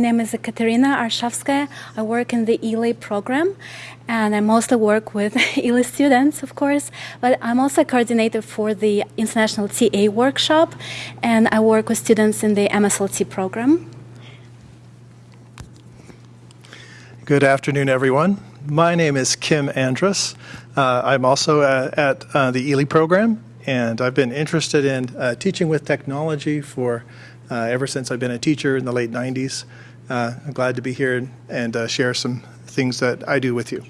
My name is Katerina Arshavskaya. I work in the ELA program, and I mostly work with ELA students, of course, but I'm also a coordinator for the International TA Workshop, and I work with students in the MSLT program. Good afternoon, everyone. My name is Kim Andrus. Uh, I'm also uh, at uh, the ELE program, and I've been interested in uh, teaching with technology for uh, ever since I've been a teacher in the late 90s. Uh, I'm glad to be here and share some things that I do with you.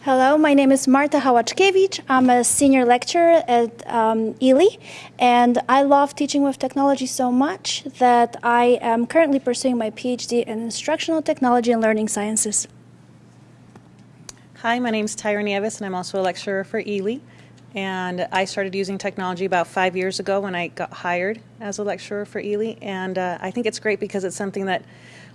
Hello, my name is Marta Hawachkiewicz. I'm a senior lecturer at um, ELE, and I love teaching with technology so much that I am currently pursuing my PhD in instructional technology and learning sciences. Hi, my name is Tyra Nieves, and I'm also a lecturer for ELE. And I started using technology about five years ago when I got hired as a lecturer for Ely. And uh, I think it's great because it's something that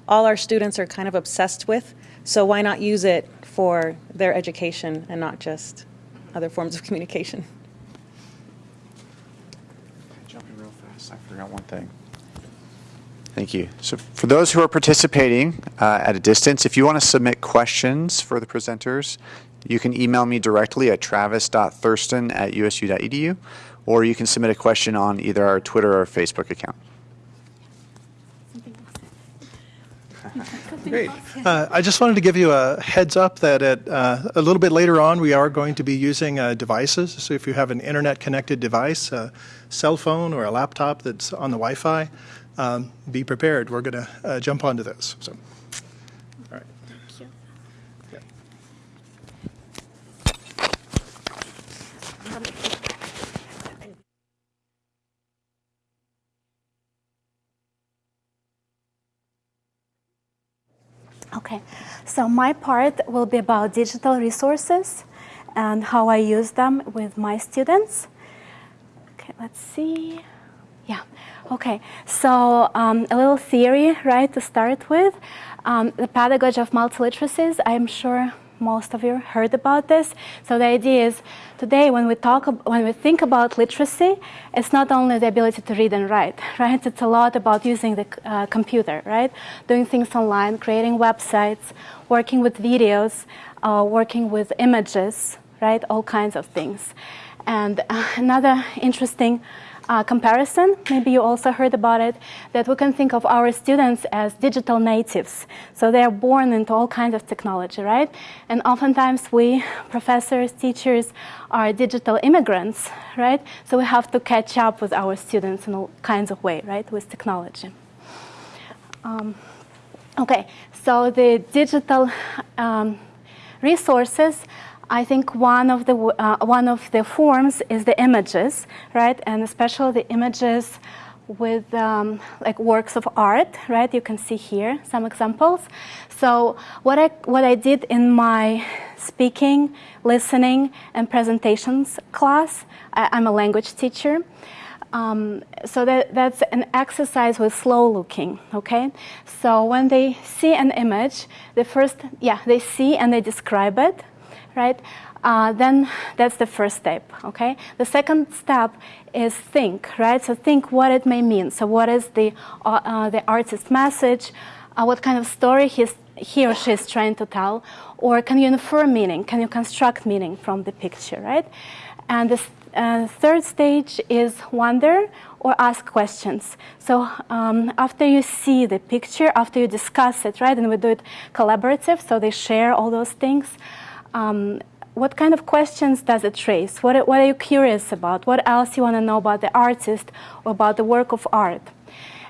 all our students are kind of obsessed with. So why not use it for their education and not just other forms of communication? Jumping real fast, I forgot one thing. Thank you. So for those who are participating uh, at a distance, if you want to submit questions for the presenters, you can email me directly at travis.thurston at usu.edu, or you can submit a question on either our Twitter or Facebook account. Great. Uh, I just wanted to give you a heads up that at, uh, a little bit later on we are going to be using uh, devices. So if you have an internet connected device, a cell phone or a laptop that's on the Wi-Fi, um, be prepared. We're going to uh, jump onto those. So. Okay, so my part will be about digital resources and how I use them with my students. Okay, let's see. Yeah, okay, so um, a little theory, right, to start with. Um, the pedagogy of multiliteracies, I'm sure most of you heard about this. So the idea is today when we talk, when we think about literacy, it's not only the ability to read and write, right? It's a lot about using the uh, computer, right? Doing things online, creating websites, working with videos, uh, working with images, right? All kinds of things. And uh, another interesting uh, comparison, maybe you also heard about it, that we can think of our students as digital natives. So they are born into all kinds of technology, right? And oftentimes we, professors, teachers, are digital immigrants, right? So we have to catch up with our students in all kinds of way, right, with technology. Um, okay, so the digital um, resources I think one of the uh, one of the forms is the images, right? And especially the images with um, like works of art, right? You can see here some examples. So what I what I did in my speaking, listening, and presentations class, I, am a language teacher. Um, so that, that's an exercise with slow looking, okay? So when they see an image, the first, yeah, they see and they describe it, right? Uh, then that's the first step, okay? The second step is think, right? So think what it may mean. So what is the, uh, uh, the artist's message? Uh, what kind of story he's, he or she is trying to tell? Or can you infer meaning? Can you construct meaning from the picture, right? And the uh, third stage is wonder or ask questions. So um, after you see the picture, after you discuss it, right, and we do it collaborative, so they share all those things, um, what kind of questions does it raise? What, what are you curious about? What else you want to know about the artist or about the work of art?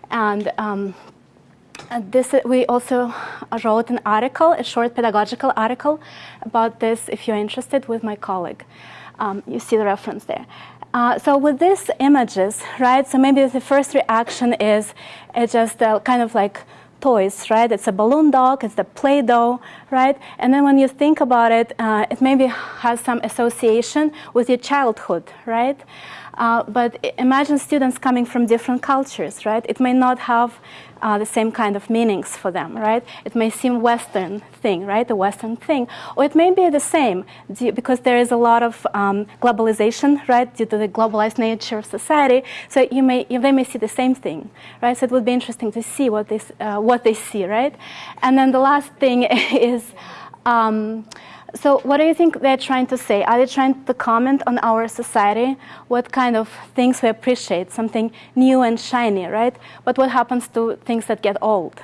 And um, this we also wrote an article, a short pedagogical article about this if you're interested with my colleague. Um, you see the reference there. Uh, so with these images, right, so maybe the first reaction is it's just uh, kind of like toys, right? It's a balloon dog, it's the Play-Doh, right? And then when you think about it, uh, it maybe has some association with your childhood, right? Uh, but imagine students coming from different cultures, right? It may not have uh, the same kind of meanings for them, right? It may seem Western thing, right? A Western thing, or it may be the same because there is a lot of um, globalization, right? Due to the globalized nature of society, so you may you, they may see the same thing, right? So it would be interesting to see what they uh, what they see, right? And then the last thing is. Um, so, what do you think they're trying to say? Are they trying to comment on our society? What kind of things we appreciate? Something new and shiny, right? But what happens to things that get old?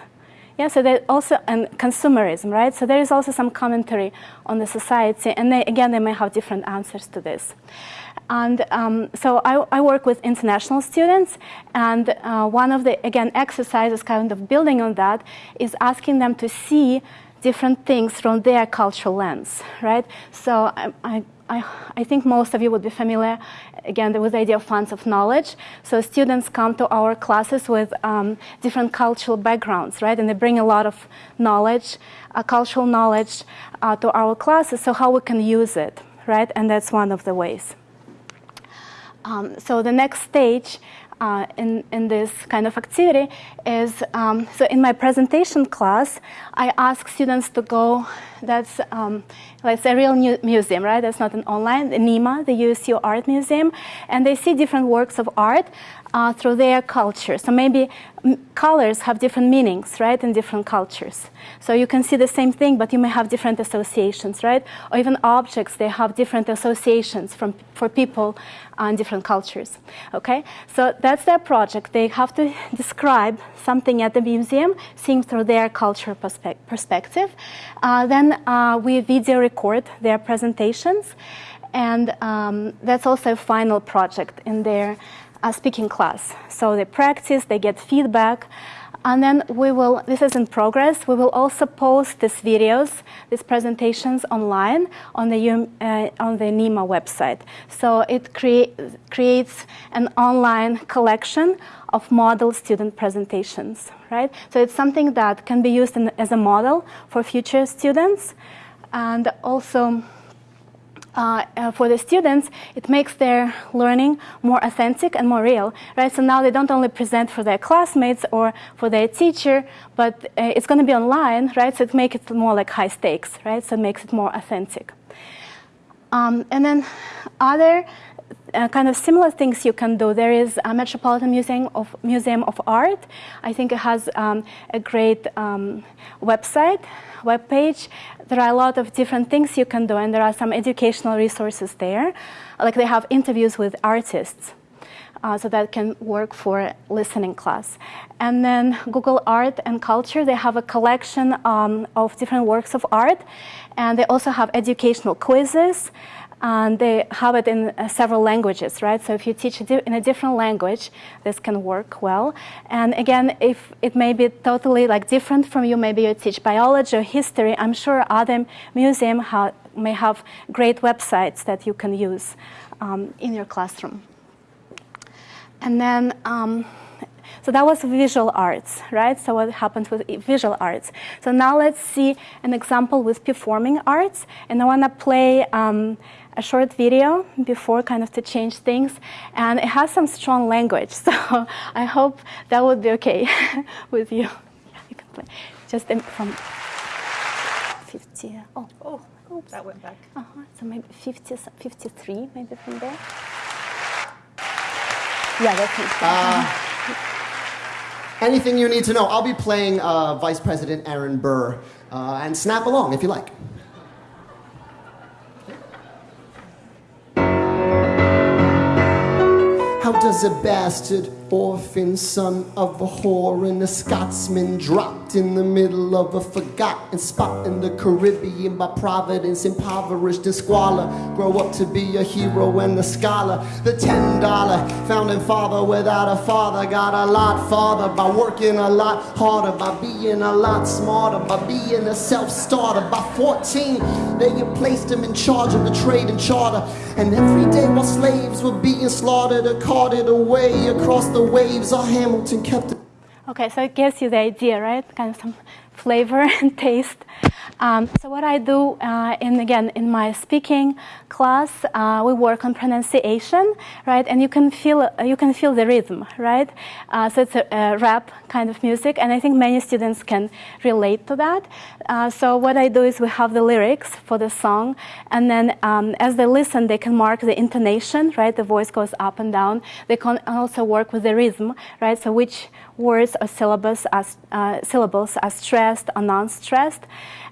Yeah, so there also and consumerism, right? So there is also some commentary on the society, and they, again, they may have different answers to this. And um, so I, I work with international students, and uh, one of the again exercises, kind of building on that, is asking them to see different things from their cultural lens, right? So I, I, I, think most of you would be familiar, again, with the idea of funds of knowledge. So students come to our classes with um, different cultural backgrounds, right? And they bring a lot of knowledge, uh, cultural knowledge, uh, to our classes. So how we can use it, right? And that's one of the ways. Um, so the next stage uh, in, in this kind of activity is, um, so in my presentation class, I ask students to go, that's, um, it's a real mu- museum, right? That's not an online, the NEHMA, the USU Art Museum, and they see different works of art uh, through their culture. So maybe m- colors have different meanings, right, in different cultures. So you can see the same thing, but you may have different associations, right? Or even objects, they have different associations from, for people in different cultures. Okay, so that's their project. They have to describe something at the museum, seeing through their cultural perspe- perspective. Uh, then uh, we video record their presentations, and um, that's also a final project in their uh, speaking class. So they practice, they get feedback, and then we will, this is in progress, we will also post these videos, these presentations online on the, uh, on the NEHMA website. So it crea- creates an online collection of model student presentations, right? So it's something that can be used in, as a model for future students. And also, uh, uh, for the students, it makes their learning more authentic and more real, right? So now they don't only present for their classmates or for their teacher, but uh, it's going to be online, right? So it makes it more like high stakes, right? So it makes it more authentic. Um, and then other uh, kind of similar things you can do. There is a Metropolitan Museum of Museum of Art. I think it has um, a great um, website, web page. There are a lot of different things you can do, and there are some educational resources there. Like they have interviews with artists. Uh, so that can work for listening class. And then Google Art and Culture, they have a collection um, of different works of art, and they also have educational quizzes, and they have it in uh, several languages, right? So if you teach in a different language, this can work well. And again, if it may be totally like different from you, maybe you teach biology or history, I'm sure other museum ha- may have great websites that you can use um, in your classroom. And then, um, so that was visual arts, right? So what happens with visual arts? So now let's see an example with performing arts. And I want to play um, a short video before kind of to change things. And it has some strong language. So I hope that would be okay with you. Yeah, you can play. Just in- from 50. Oh, Oh, oops. that went back. uh-huh. So maybe 50, 53, maybe from there. Yeah, that's it. Anything you need to know. I'll be playing uh, Vice President Aaron Burr. Uh, and snap along if you like. Does a bastard orphan son of a whore and a Scotsman dropped in the middle of a forgotten spot in the Caribbean by providence, impoverished and squalor, grow up to be a hero and a scholar? The ten dollar founding father without a father got a lot farther by working a lot harder, by being a lot smarter, by being a self-starter. By 14, they had placed him in charge of the trade and charter, and every day while slaves were being slaughtered or carted away across the waves, our Hamilton kept. Okay, so it gives you the idea, right? Kind of some flavor and taste. Um, so what I do, uh, in again in my speaking class, uh, we work on pronunciation, right? And you can feel uh, you can feel the rhythm, right? Uh, so it's a, a, rap kind of music, and I think many students can relate to that. Uh, so what I do is we have the lyrics for the song, and then um, as they listen, they can mark the intonation, right? The voice goes up and down. They can also work with the rhythm, right? So which words or syllables as uh, syllables are stressed or non-stressed.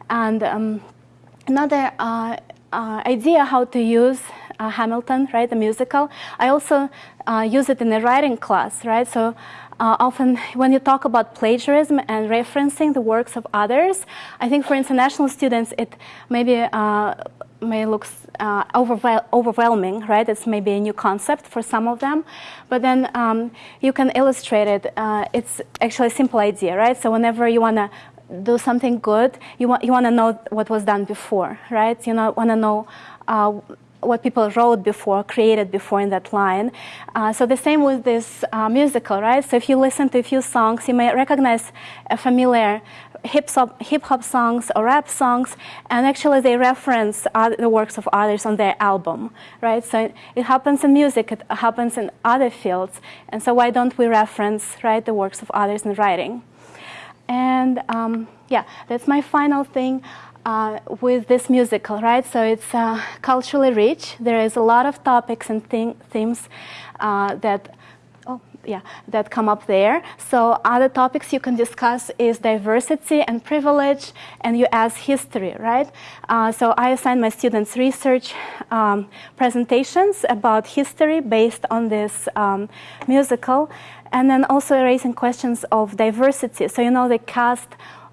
And um, another uh, uh, idea how to use uh, Hamilton, right, the musical. I also uh, use it in a writing class, right? So uh, often when you talk about plagiarism and referencing the works of others, I think for international students it maybe uh, may look uh, overwhel overwhelming, right? It's maybe a new concept for some of them, but then um, you can illustrate it. it's actually a simple idea, right? So whenever you want to do something good, you want you want to know what was done before, right? You know, want to know. Uh, what people wrote before, created before in that line. Uh, so the same with this uh, musical, right? So if you listen to a few songs, you may recognize a familiar hip hop, hip hop songs or rap songs, and actually they reference the works of others on their album, right? So it happens in music, it happens in other fields, and so why don't we reference, right, the works of others in writing? And um, yeah, that's my final thing uh, with this musical, right? So it's uh, culturally rich. There is a lot of topics and themes uh, that oh, yeah, that come up there. So other topics you can discuss is diversity and privilege, and you ask history, right? Uh, so I assign my students research um, presentations about history based on this um, musical, and then also raising questions of diversity. So you know the cast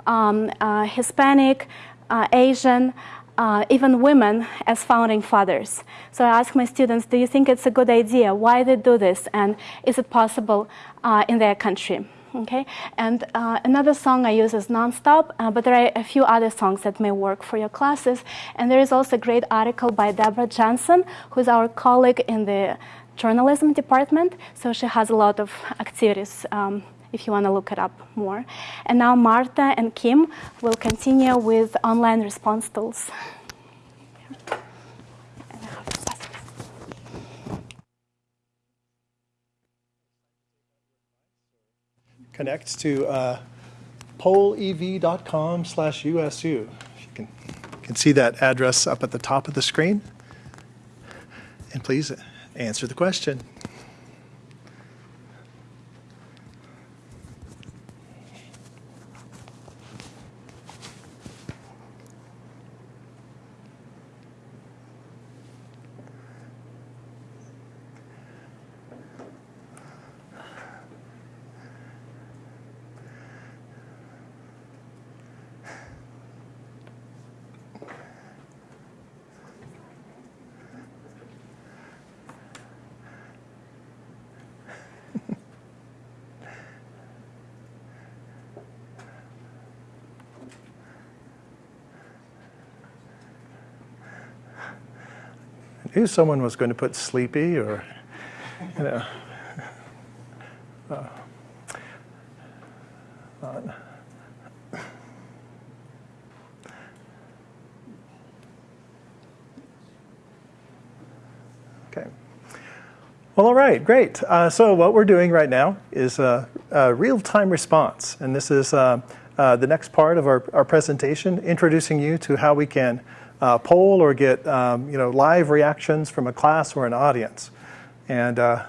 um, uh, Hispanic, uh, Asian, uh, even women as founding fathers. So I ask my students, do you think it's a good idea? Why they do this? And is it possible uh, in their country? Okay, and uh, another song I use is Nonstop, uh, but there are a few other songs that may work for your classes. And there is also a great article by Deborah Johnson, who's our colleague in the journalism department. So she has a lot of activities um, if you want to look it up more. And now Marta and Kim will continue with online response tools. Connect to uh, PollEv.com slash USU. You can, you can see that address up at the top of the screen. And please answer the question. Knew someone was going to put sleepy or, you know. Uh, Okay. Well, all right, great. Uh, so what we're doing right now is a, a real-time response, and this is uh, uh, the next part of our, our presentation, introducing you to how we can uh, poll or get um, you know live reactions from a class or an audience. And uh,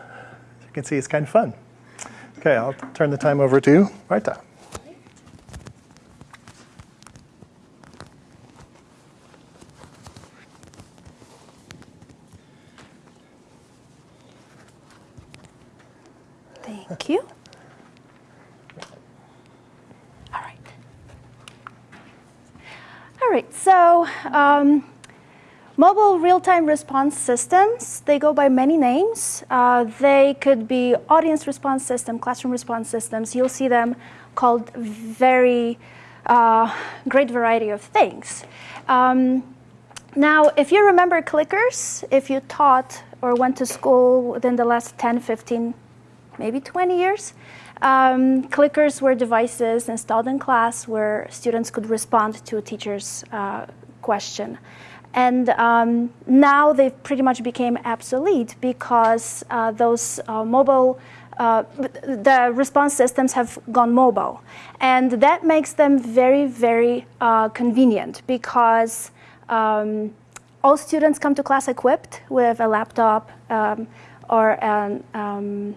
as you can see, it's kind of fun. Okay, I'll turn the time over to Marta. Thank you. All right, so um, mobile real-time response systems, they go by many names. Uh, they could be audience response system, classroom response systems. You'll see them called very uh, great variety of things. Um, now, if you remember clickers, if you taught or went to school within the last 10, 15, maybe 20 years, Um, clickers were devices installed in class where students could respond to a teacher's uh, question. And um, now they've pretty much became obsolete because uh, those uh, mobile, uh, the response systems have gone mobile. And that makes them very, very uh, convenient because um, all students come to class equipped with a laptop um, or an um,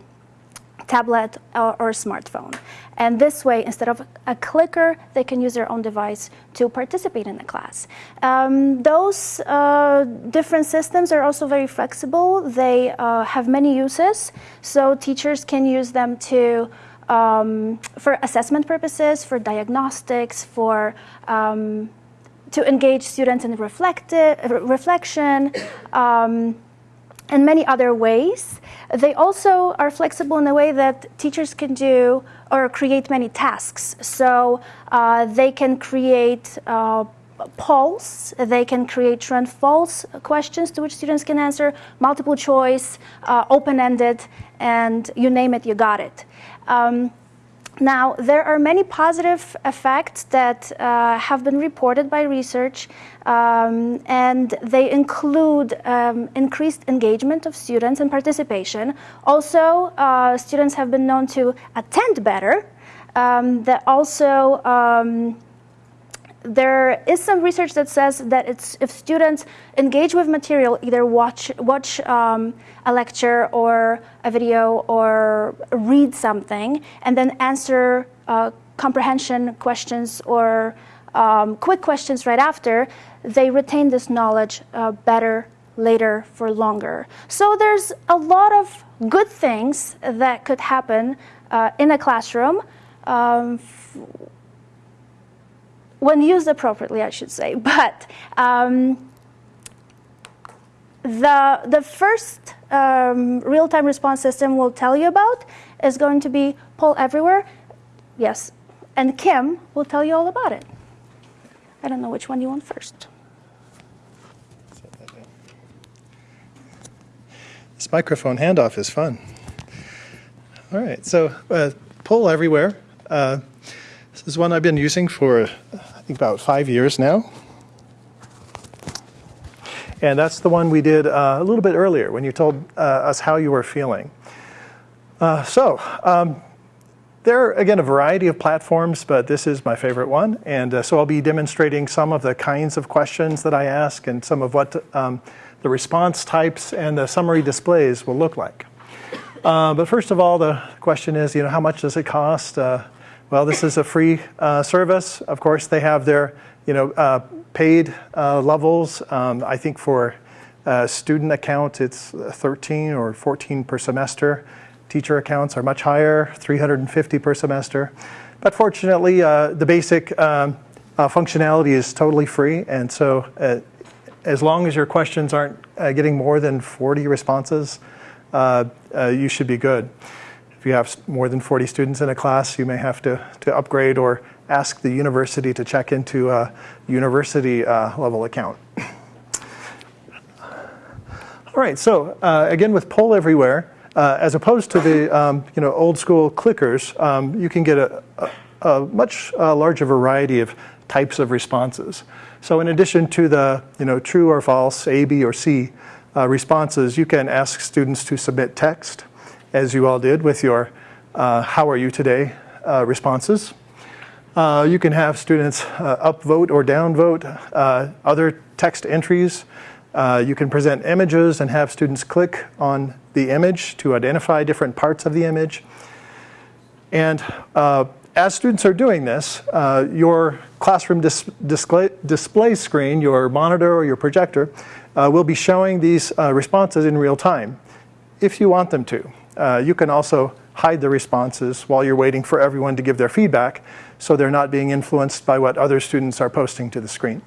tablet or, or, smartphone. And this way, instead of a clicker, they can use their own device to participate in the class. Um, those uh, different systems are also very flexible. They uh, have many uses, so teachers can use them to um, for assessment purposes, for diagnostics, for um, to engage students in reflective, reflection, um, and many other ways. They also are flexible in a way that teachers can do or create many tasks. So uh, they can create uh, polls, they can create true and false questions to which students can answer, multiple choice, uh, open-ended, and you name it, you got it. Um, now, there are many positive effects that uh, have been reported by research, um, and they include um, increased engagement of students and participation. Also, uh, students have been known to attend better. Um, that also um, there is some research that says that it's if students engage with material, either watch watch um, a lecture or a video or read something, and then answer uh, comprehension questions or um, quick questions right after, they retain this knowledge uh, better later for longer. So there's a lot of good things that could happen uh, in a classroom. Um, when used appropriately, I should say. But um, the, the first um, real-time response system we'll tell you about is going to be Poll Everywhere. Yes, and Kim will tell you all about it. I don't know which one you want first. This microphone handoff is fun. All right, so uh, Poll Everywhere. Uh, this is one I've been using for, I think, about five years now. And that's the one we did uh, a little bit earlier when you told uh, us how you were feeling. Uh, so, um, there are, again, a variety of platforms, but this is my favorite one. And uh, so I'll be demonstrating some of the kinds of questions that I ask and some of what um, the response types and the summary displays will look like. Uh, but first of all, the question is, you know, how much does it cost? Well, this is a free uh, service. Of course, they have their you know, uh, paid uh, levels. Um, I think for student account, it's 13 or 14 per semester. Teacher accounts are much higher, 350 per semester. But fortunately, uh, the basic um, uh, functionality is totally free. And so uh, as long as your questions aren't getting more than 40 responses, you should be good. If you have more than 40 students in a class, you may have to, to upgrade or ask the university to check into a university uh, level account. All right, so uh, again with Poll Everywhere, uh, as opposed to the um, you know, old school clickers, um, you can get a, a, a much uh, larger variety of types of responses. So in addition to the you know, true or false, A, B, or C uh, responses, you can ask students to submit text as you all did with your uh, how are you today uh, responses. Uh, you can have students uh, upvote or downvote uh, other text entries. Uh, you can present images and have students click on the image to identify different parts of the image. And as students are doing this, your classroom dis display, display screen, your monitor or your projector, will be showing these responses in real time if you want them to. Uh, you can also hide the responses while you're waiting for everyone to give their feedback so they're not being influenced by what other students are posting to the screen.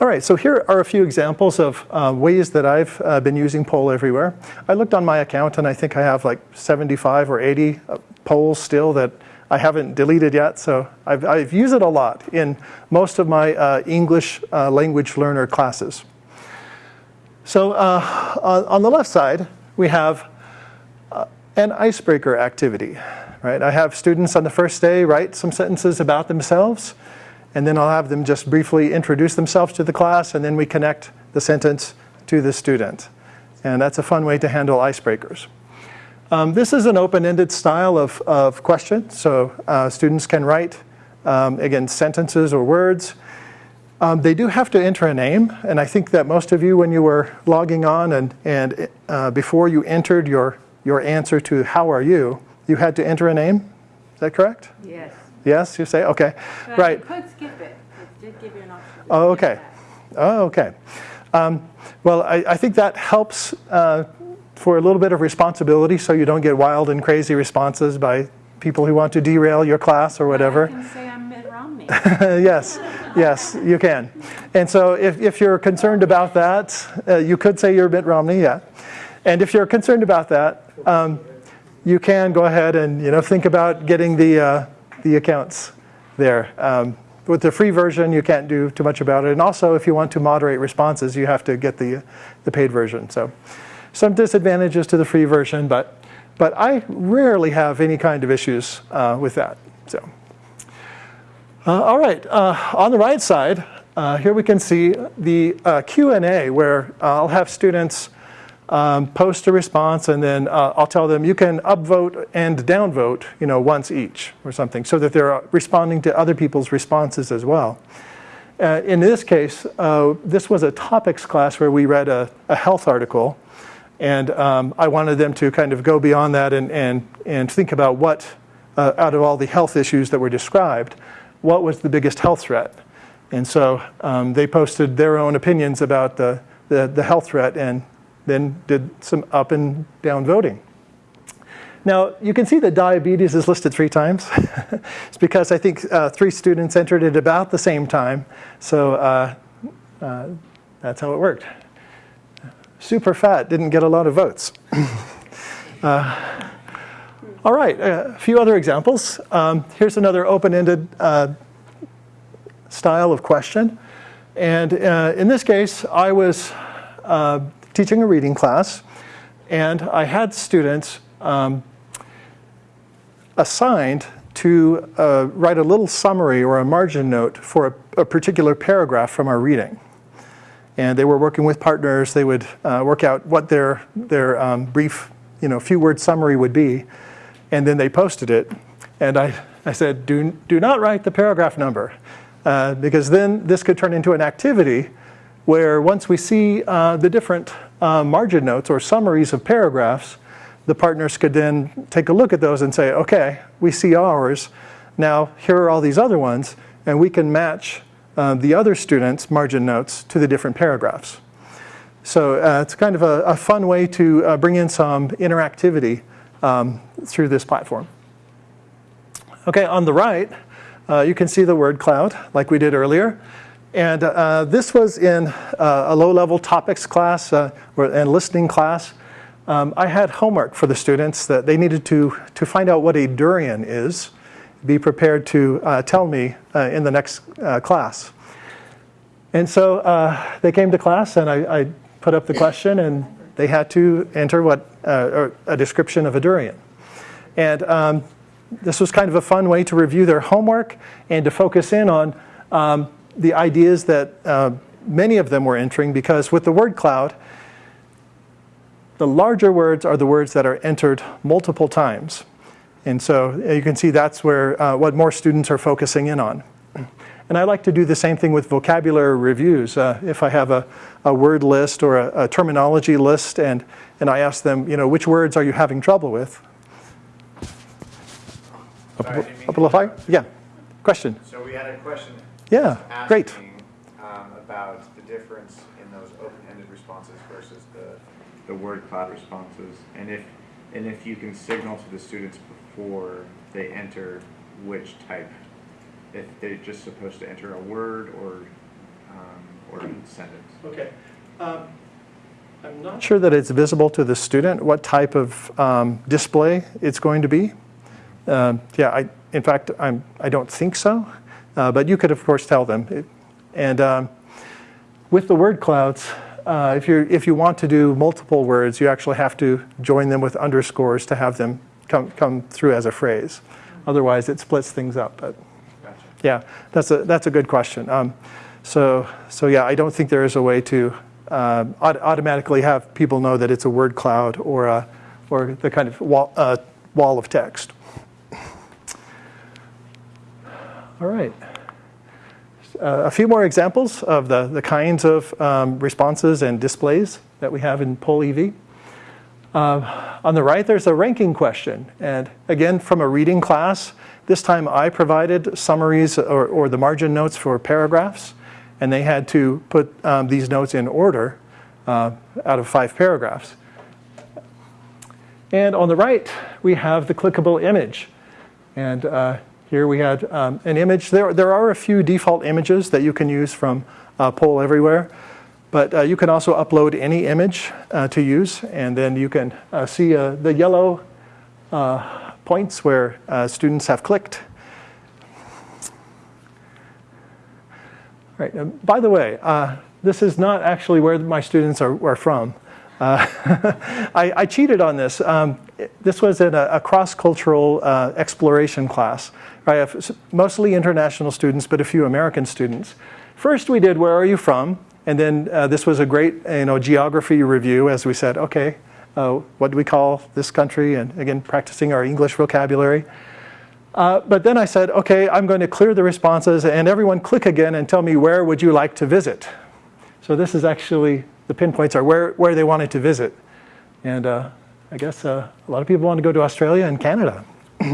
All right, so here are a few examples of uh, ways that I've uh, been using Poll Everywhere. I looked on my account and I think I have like 75 or 80 uh, polls still that I haven't deleted yet, so I've, I've used it a lot in most of my uh, English uh, language learner classes. So uh, on the left side, we have uh, an icebreaker activity, right? I have students on the first day write some sentences about themselves, and then I'll have them just briefly introduce themselves to the class, and then we connect the sentence to the student. And that's a fun way to handle icebreakers. Um, this is an open-ended style of, of question, so uh, students can write, um, again, sentences or words. Um, they do have to enter a name, and I think that most of you, when you were logging on and, and uh, before you entered your, your answer to how are you, you had to enter a name. Is that correct? Yes. Yes, you say, okay, But right. You could skip it. It did give you an option. Oh, okay. Oh, okay. Um, well, I, I think that helps uh, for a little bit of responsibility so you don't get wild and crazy responses by people who want to derail your class or whatever. yes, yes, you can. And so if, if you're concerned about that, uh, you could say you're Mitt Romney, yeah. And if you're concerned about that, um, you can go ahead and you know think about getting the, uh, the accounts there. Um, with the free version, you can't do too much about it. And also, if you want to moderate responses, you have to get the, the paid version. So some disadvantages to the free version, but, but I rarely have any kind of issues uh, with that. So. Uh, all right, uh, on the right side, uh, here we can see the uh, Q&A where I'll have students um, post a response and then uh, I'll tell them you can upvote and downvote you know, once each or something so that they're responding to other people's responses as well. Uh, in this case, uh, this was a topics class where we read a, a health article and um, I wanted them to kind of go beyond that and, and, and think about what, uh, out of all the health issues that were described, what was the biggest health threat. And so um, they posted their own opinions about the, the, the health threat and then did some up and down voting. Now, you can see that diabetes is listed three times. it's because I think uh, three students entered at about the same time. So uh, uh, that's how it worked. Super fat didn't get a lot of votes. Uh, all right, a few other examples. Um, here's another open-ended uh, style of question. And uh, in this case, I was uh, teaching a reading class, and I had students um, assigned to uh, write a little summary or a margin note for a, a, particular paragraph from our reading. And they were working with partners. They would uh, work out what their, their um, brief, you know, few word summary would be. And then they posted it. And I, I said, do, do not write the paragraph number. Uh, because then this could turn into an activity where once we see uh, the different uh, margin notes or summaries of paragraphs, the partners could then take a look at those and say, okay, we see ours. Now, here are all these other ones, and we can match uh, the other students' margin notes to the different paragraphs. So uh, it's kind of a, a fun way to uh, bring in some interactivity um, through this platform. Okay, on the right, uh, you can see the word cloud like we did earlier. And uh, this was in uh, a low-level topics class uh, and listening class. Um, I had homework for the students that they needed to, to find out what a durian is, be prepared to uh, tell me uh, in the next class. And so they came to class and I, I, put up the question and they had to enter what a description of a durian. And um, this was kind of a fun way to review their homework and to focus in on um, the ideas that uh, many of them were entering because with the word cloud, the larger words are the words that are entered multiple times. And so you can see that's where uh, what more students are focusing in on. And I like to do the same thing with vocabulary reviews. Uh, if I have a, a word list or a, a, terminology list and, and I ask them, you know, which words are you having trouble with? Sorry, Amplify? Yeah. Question. So we had a question. Yeah, great. Um, about the difference in those open-ended responses versus the, the word cloud responses, and if and if you can signal to the students before they enter which type, if they're just supposed to enter a word or um, or a sentence. Okay. Um, I'm not sure that it's visible to the student what type of um, display it's going to be. Um, yeah, I, in fact, I'm, I don't think so. Uh, but you could, of course, tell them. It, and um, with the word clouds, uh, if, you if you want to do multiple words, you actually have to join them with underscores to have them come, come through as a phrase. Otherwise, it splits things up. But yeah, that's a, that's a good question. Um, so, so yeah, I don't think there is a way to uh, aut- automatically have people know that it's a word cloud or, a, or the kind of wall, uh, wall of text. All right. Uh, a few more examples of the, the kinds of um, responses and displays that we have in Poll EV. Uh, on the right, there's a ranking question. And again, from a reading class, this time I provided summaries or, or the margin notes for paragraphs, and they had to put um, these notes in order uh, out of five paragraphs. And on the right, we have the clickable image. And uh, here we had um, an image. There, there are a few default images that you can use from uh, Poll Everywhere. But uh, you can also upload any image uh, to use, and then you can uh, see uh, the yellow points where uh, students have clicked. Right. Um, by the way, this is not actually where my students are, are from. I, I, cheated on this. Um, this was in a, a cross-cultural exploration class. I have mostly international students, but a few American students. First, we did "Where are you from?" And then uh, this was a great you know, geography review as we said, okay, uh, what do we call this country? And again, practicing our English vocabulary. Uh, but then I said, okay, I'm going to clear the responses and everyone click again and tell me where would you like to visit. So this is actually, the pinpoints are where, where they wanted to visit. And uh, I guess uh, a lot of people want to go to Australia and Canada.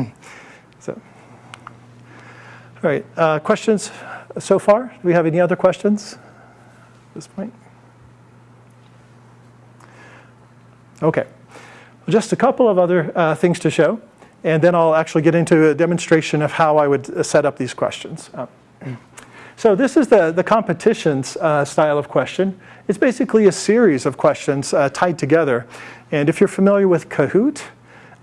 so, all right, uh, questions so far? Do we have any other questions? At this point? Okay, just a couple of other uh, things to show, and then I'll actually get into a demonstration of how I would uh, set up these questions. Uh, so this is the, the competitions uh, style of question. It's basically a series of questions uh, tied together. And if you're familiar with Kahoot,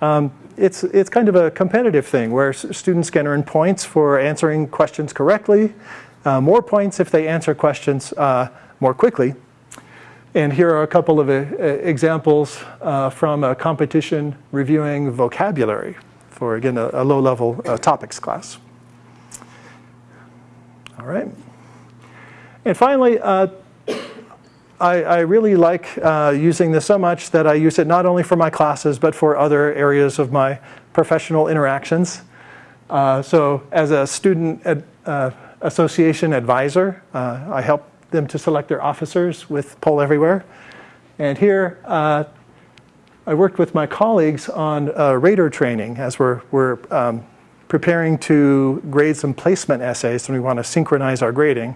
um, it's, it's kind of a competitive thing where students can earn points for answering questions correctly, uh, more points if they answer questions more quickly. And here are a couple of uh, examples uh, from a competition reviewing vocabulary for, again, a, low-level uh, topics class. All right. And finally, uh, I, I, really like uh, using this so much that I use it not only for my classes, but for other areas of my professional interactions. Uh, so as a student ad, association advisor, I help them to select their officers with Poll Everywhere. And here, uh, I worked with my colleagues on uh, rater training as we're, we're um, preparing to grade some placement essays and we want to synchronize our grading.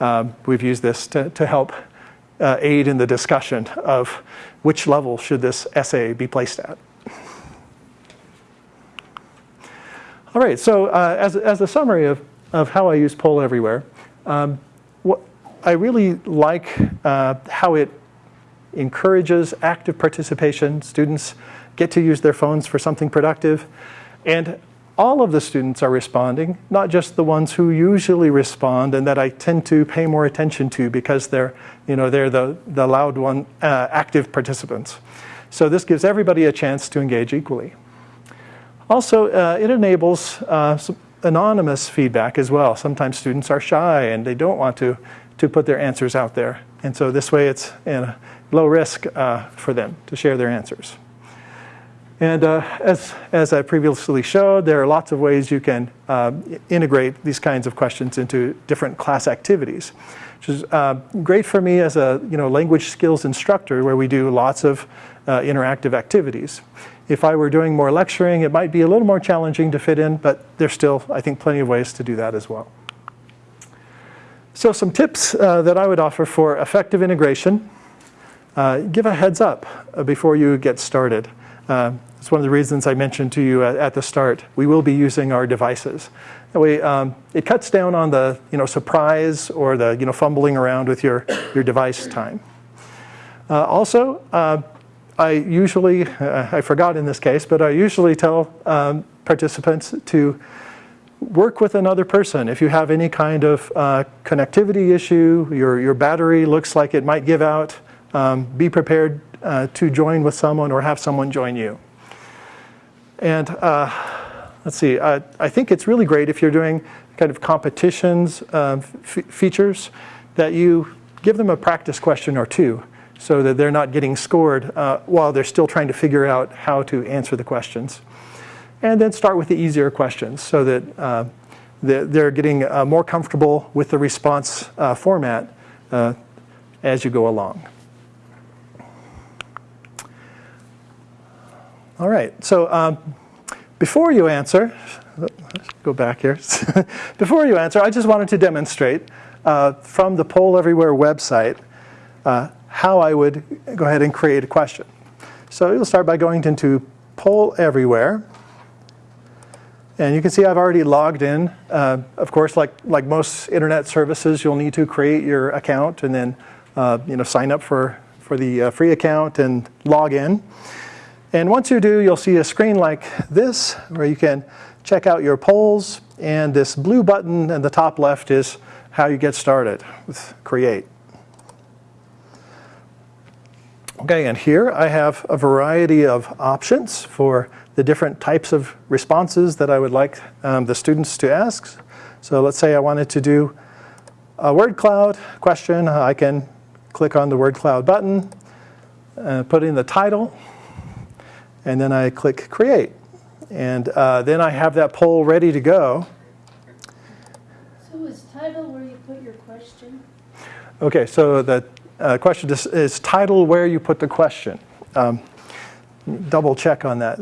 Um, we've used this to, to help uh, aid in the discussion of which level should this essay be placed at. All right, so uh, as, as a summary of, of how I use Poll Everywhere, um, I really like uh, how it encourages active participation. Students get to use their phones for something productive. And all of the students are responding, not just the ones who usually respond and that I tend to pay more attention to because they're, you know, they're the, the loud one, uh, active participants. So this gives everybody a chance to engage equally. Also, uh, it enables uh, anonymous feedback as well. Sometimes students are shy and they don't want to to put their answers out there. And so this way it's low risk uh, for them to share their answers. And uh, as, as I previously showed, there are lots of ways you can uh, integrate these kinds of questions into different class activities, which is uh, great for me as a you know, language skills instructor where we do lots of uh, interactive activities. If I were doing more lecturing, it might be a little more challenging to fit in, but there's still, I think, plenty of ways to do that as well. So some tips uh, that I would offer for effective integration. Uh, give a heads up uh, before you get started. Uh, it's one of the reasons I mentioned to you at, at, the start. We will be using our devices. That way, um, it cuts down on the you know, surprise or the you know, fumbling around with your, your device time. Uh, also, uh, I usually, I forgot in this case, but I usually tell um, participants to work with another person. If you have any kind of uh, connectivity issue, your, your battery looks like it might give out, um, be prepared uh, to join with someone or have someone join you. And uh, let's see, uh, I think it's really great if you're doing kind of competitions um, features that you give them a practice question or two so that they're not getting scored uh, while they're still trying to figure out how to answer the questions. And then start with the easier questions so that uh, they're getting uh, more comfortable with the response uh, format uh, as you go along. All right, so um, before you answer, let's go back here. before you answer, I just wanted to demonstrate uh, from the Poll Everywhere website uh, how I would go ahead and create a question. So you'll start by going into Poll Everywhere. And you can see I've already logged in. Uh, of course, like, like most internet services, you'll need to create your account and then uh, you know, sign up for, for the uh, free account and log in. And once you do, you'll see a screen like this where you can check out your polls. And this blue button in the top left is how you get started with Create. Okay, and here I have a variety of options for the different types of responses that I would like um, the students to ask. So let's say I wanted to do a word cloud question. I can click on the word cloud button, uh, put in the title, and then I click create. And uh, then I have that poll ready to go. So is title where you put your question? Okay, so the uh, question is, is title where you put the question. Um, double check on that.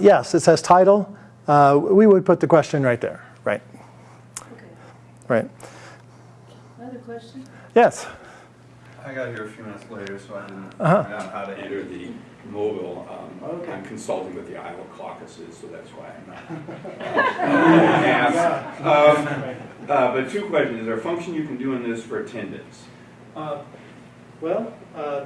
yes, it says title. Uh, we would put the question right there, right? Okay. Right. Another question? Yes. I got here a few minutes later, so I didn't find out how to enter the mobile. Um, I'm consulting with the Iowa caucuses, so that's why I'm not. asked. Um, uh, but two questions. Is there a function you can do in this for attendance? Uh, well, uh,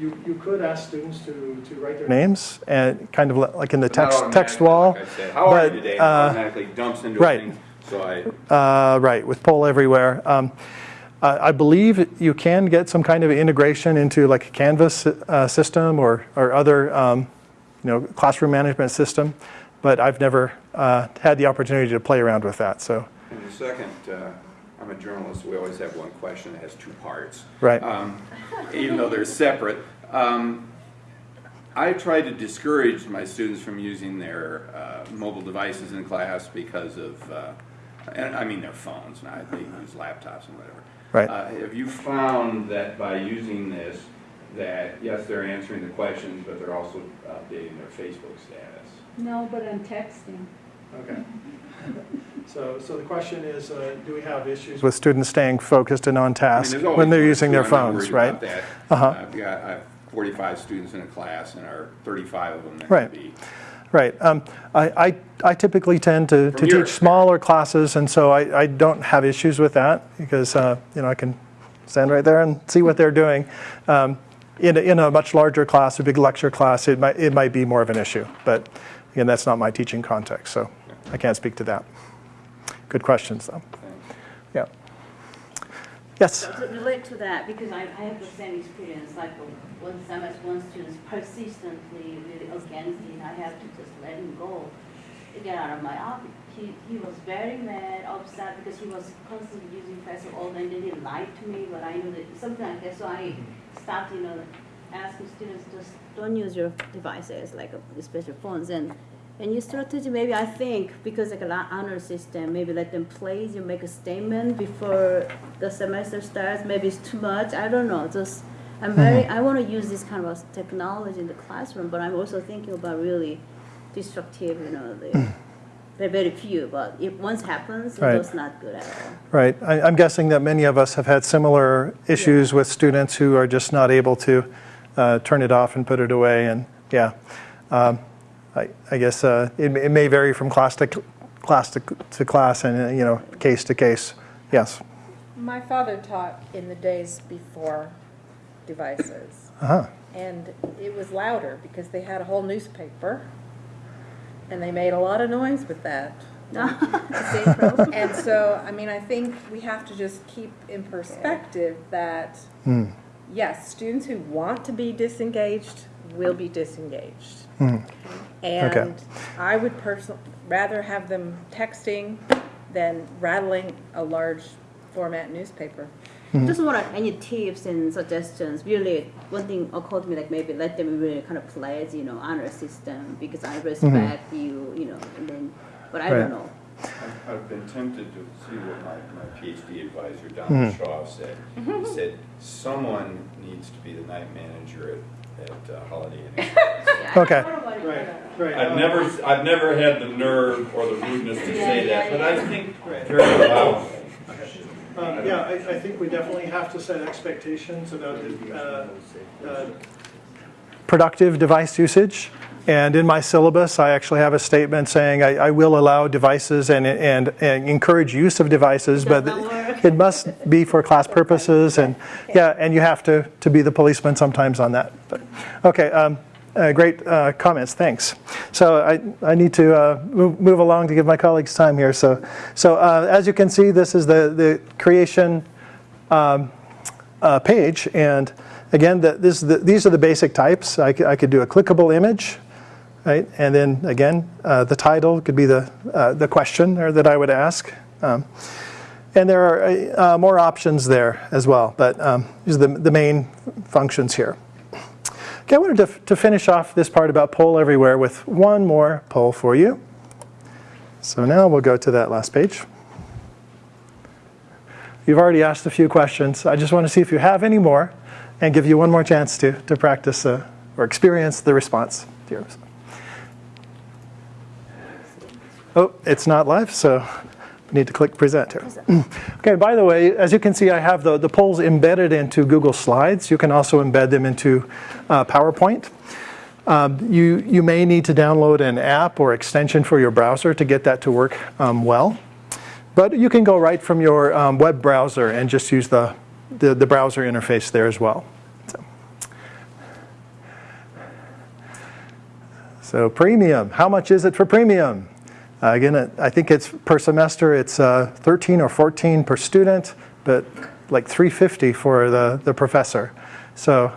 you, you could ask students to, to write their names and kind of like in the text text wall. Like I said. How are you today? Uh, automatically dumps into right. a thing. So I. Uh, right, with poll everywhere. Um, I I believe you can get some kind of integration into like a Canvas uh, system or, or other um, you know, classroom management system, but I've never uh, had the opportunity to play around with that. So, And the second, uh, I'm a journalist, we always have one question that has two parts. Right. Um, Even though they're separate. Um, I try to discourage my students from using their uh, mobile devices in class because of, uh, and I mean their phones, not, they use laptops and whatever. Right. Uh, Have you found that by using this, that yes, they're answering the questions, but they're also updating their Facebook status? No, but I'm texting. okay. So, so the question is, uh, do we have issues with students staying focused and on I mean, task when they're using two. their I'm phones, right? about that. Uh-huh. I've got, I have 45 students in a class, and our 35 of them that Right. could be. Right. Um, I, I, I typically tend to, to From your teach smaller classes, and so I, I don't have issues with that because uh, you know I can stand right there and see what they're doing. Um, in, a, in a much larger class, a big lecture class, it might, it might be more of an issue. But again, that's not my teaching context, so I can't speak to that. Good questions, though. Yeah. Yes. To relate to that, because I, I have the same experience, like one semester, one student persistently really against it, I have to just let him go, to get out of my office. He, he was very mad, upset, because he was constantly using all day, and then he lied to me, but I knew that, something like that, so I stopped, you know, asking students, just don't use your devices, like especially phones, and and your strategy, maybe I think, because like a lot honor system, maybe let them play, you make a statement before the semester starts, maybe it's too much, I don't know, just, I'm very, I want to use this kind of technology in the classroom, but I'm also thinking about really destructive, you know, the, they're very few, but if once happens, Right. it's not good at all. Right. I, I'm guessing that many of us have had similar issues with students who are just not able to uh, turn it off and put it away. And yeah, um, I, I guess uh, it, may- it may vary from class to class to, to class and uh, you know case to case. Yes. My father taught in the days before devices. Uh-huh. And it was louder because they had a whole newspaper. and they made a lot of noise with that. And so, I mean, I think we have to just keep in perspective that, yes, students who want to be disengaged will be disengaged. Hmm. And I would personally rather have them texting than rattling a large format newspaper. Hmm. Just want any tips and suggestions. Really, one thing occurred to me like maybe let them really kind of play as you know honor system because I hmm. respect you, you know, and then, but I Right. don't know. I've- I've been tempted to see what my, my PhD advisor, Donald Shaw, said. He said, someone needs to be the night manager at, at uh, Holiday Inn. Express." Okay. Right, right. I've never, I've never had the nerve or the rudeness to say that, but I think very loudly. Um, Yeah, I, I think we definitely have to set expectations about the, uh, uh, productive device usage. And in my syllabus, I actually have a statement saying I, I will allow devices and, and, and encourage use of devices, but it must be for class purposes. And yeah, and you have to, to be the policeman sometimes on that. But, okay, um, uh, great uh, comments. Thanks. So I, I need to uh, move, move along to give my colleagues time here. So, so uh, as you can see, this is the, the creation uh, page. And again, the, this, the, these are the basic types. I could, I could do a clickable image, right? And then again, uh, the title could be the, the question or that I would ask. Um, and there are more options there as well, but um, these are the, the main functions here. Okay, I wanted to, to finish off this part about poll everywhere with one more poll for you. So now we'll go to that last page. You've already asked a few questions. I just want to see if you have any more and give you one more chance to, to practice uh, or experience the response to yours. Oh, it's not live, so Need to click present here. okay, by the way, as you can see, I have the, the polls embedded into Google Slides. You can also embed them into uh, PowerPoint. Um, you, you may need to download an app or extension for your browser to get that to work um, well. But you can go right from your um, web browser and just use the, the, the browser interface there as well. So premium, how much is it for premium? Uh, again, I think it's per semester, it's uh, 13 or 14 per student, but like 350 for the, the professor. So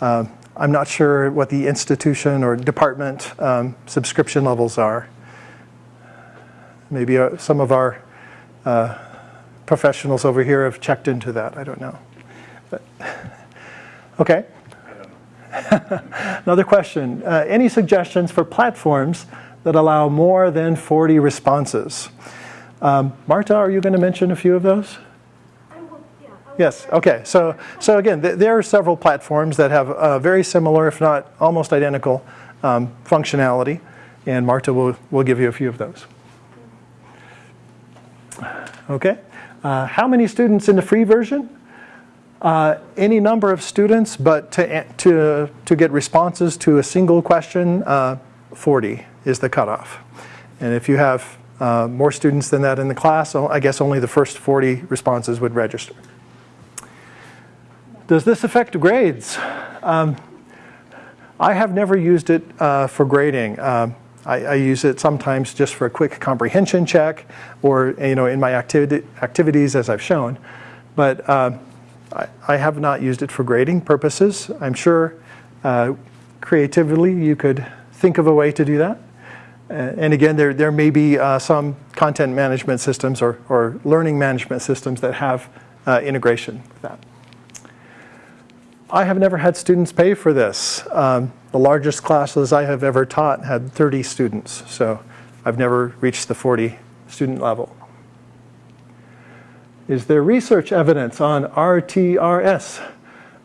um, I'm not sure what the institution or department um, subscription levels are. Maybe uh, some of our uh, professionals over here have checked into that. I don't know. But, okay. Another question. Uh, any suggestions for platforms that allow more than 40 responses? Um, Marta, are you going to mention a few of those? Yes. Okay. So, so again, th there are several platforms that have uh, very similar, if not almost identical, um, functionality, and Marta will will give you a few of those. Okay. Uh, how many students in the free version? Uh, any number of students, but to, to, to get responses to a single question, uh, 40 is the cutoff. And if you have uh, more students than that in the class, I guess only the first 40 responses would register. Does this affect grades? Um, I have never used it uh, for grading. Um, I, I, use it sometimes just for a quick comprehension check or you know in my activity, activities as I've shown. But uh, I, I, have not used it for grading purposes. I'm sure uh, creatively you could think of a way to do that. Uh, and again, there, there may be uh, some content management systems or, or learning management systems that have uh, integration with that. I have never had students pay for this. Um, the largest classes I have ever taught had 30 students, so I've never reached the 40 student level. Is there research evidence on RTRS?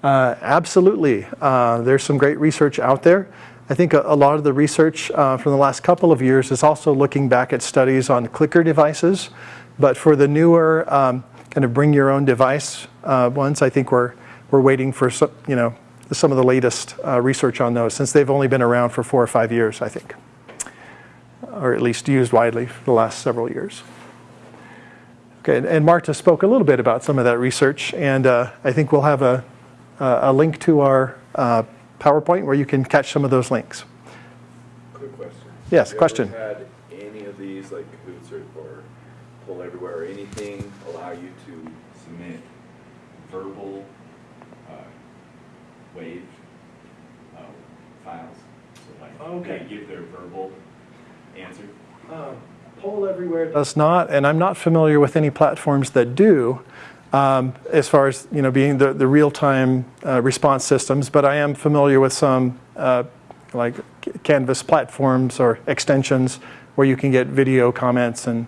Uh, absolutely. Uh, there's some great research out there. I think a, a lot of the research uh, from the last couple of years is also looking back at studies on clicker devices. But for the newer um, kind of bring your own device uh, ones, I think we're, we're waiting for some, you know, some of the latest uh, research on those since they've only been around for four or five years, I think, or at least used widely for the last several years. Okay, and, Marta spoke a little bit about some of that research, and uh, I think we'll have a, a link to our uh, PowerPoint where you can catch some of those links. Could a question. Yes, Have question. ever had any of these, like Kahoots or, or Poll Everywhere, or anything allow you to submit verbal, uh, WAV, uh, files? So like, Okay. they give their verbal answer? Uh, Poll Everywhere does not, and I'm not familiar with any platforms that do, um, as far as you know, being the, the real-time uh, response systems. But I am familiar with some uh, like Canvas platforms or extensions where you can get video comments and.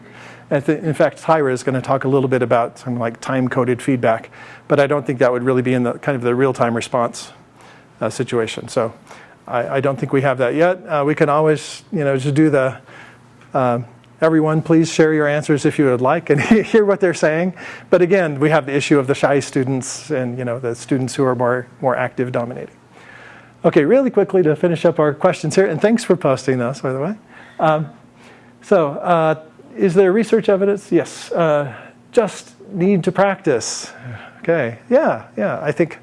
Thi- In fact, Tyra is going to talk a little bit about some like time-coded feedback, but I don't think that would really be in the kind of the real-time response uh, situation. So I, I don't think we have that yet. Uh, we can always, you know, just do the uh, everyone, please share your answers if you would like and hear what they're saying. But again, we have the issue of the shy students and you know the students who are more more active dominating. Okay, really quickly to finish up our questions here, and thanks for posting those, by the way. Um, so, uh, is there research evidence? Yes. Uh, just need to practice. Okay. Yeah. Yeah. I think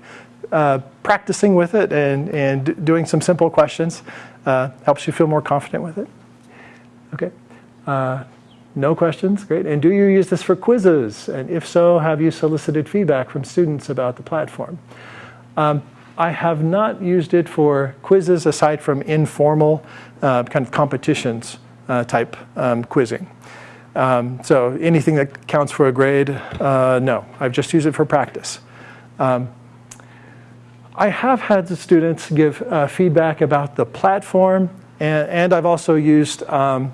uh, practicing with it and and doing some simple questions uh, helps you feel more confident with it. Okay. Uh, no questions? Great. And do you use this for quizzes? And if so, have you solicited feedback from students about the platform? Um, I have not used it for quizzes aside from informal uh, kind of competitions uh, type um, quizzing. Um, so anything that counts for a grade, uh, no. I've just used it for practice. Um, I have had the students give uh, feedback about the platform, and, and I've also used um,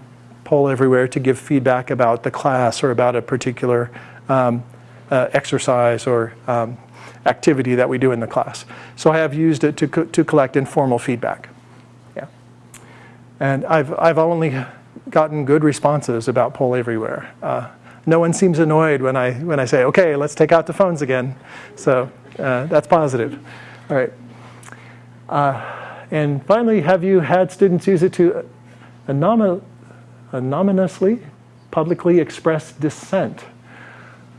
Poll Everywhere to give feedback about the class or about a particular um, uh, exercise or um, activity that we do in the class. So I have used it to, co- to collect informal feedback. Yeah. And I've, I've only gotten good responses about Poll Everywhere. Uh, no one seems annoyed when I, when I say, okay, let's take out the phones again. So uh, that's positive. All right. Uh, and finally, have you had students use it to anomal- anonymously, publicly express dissent?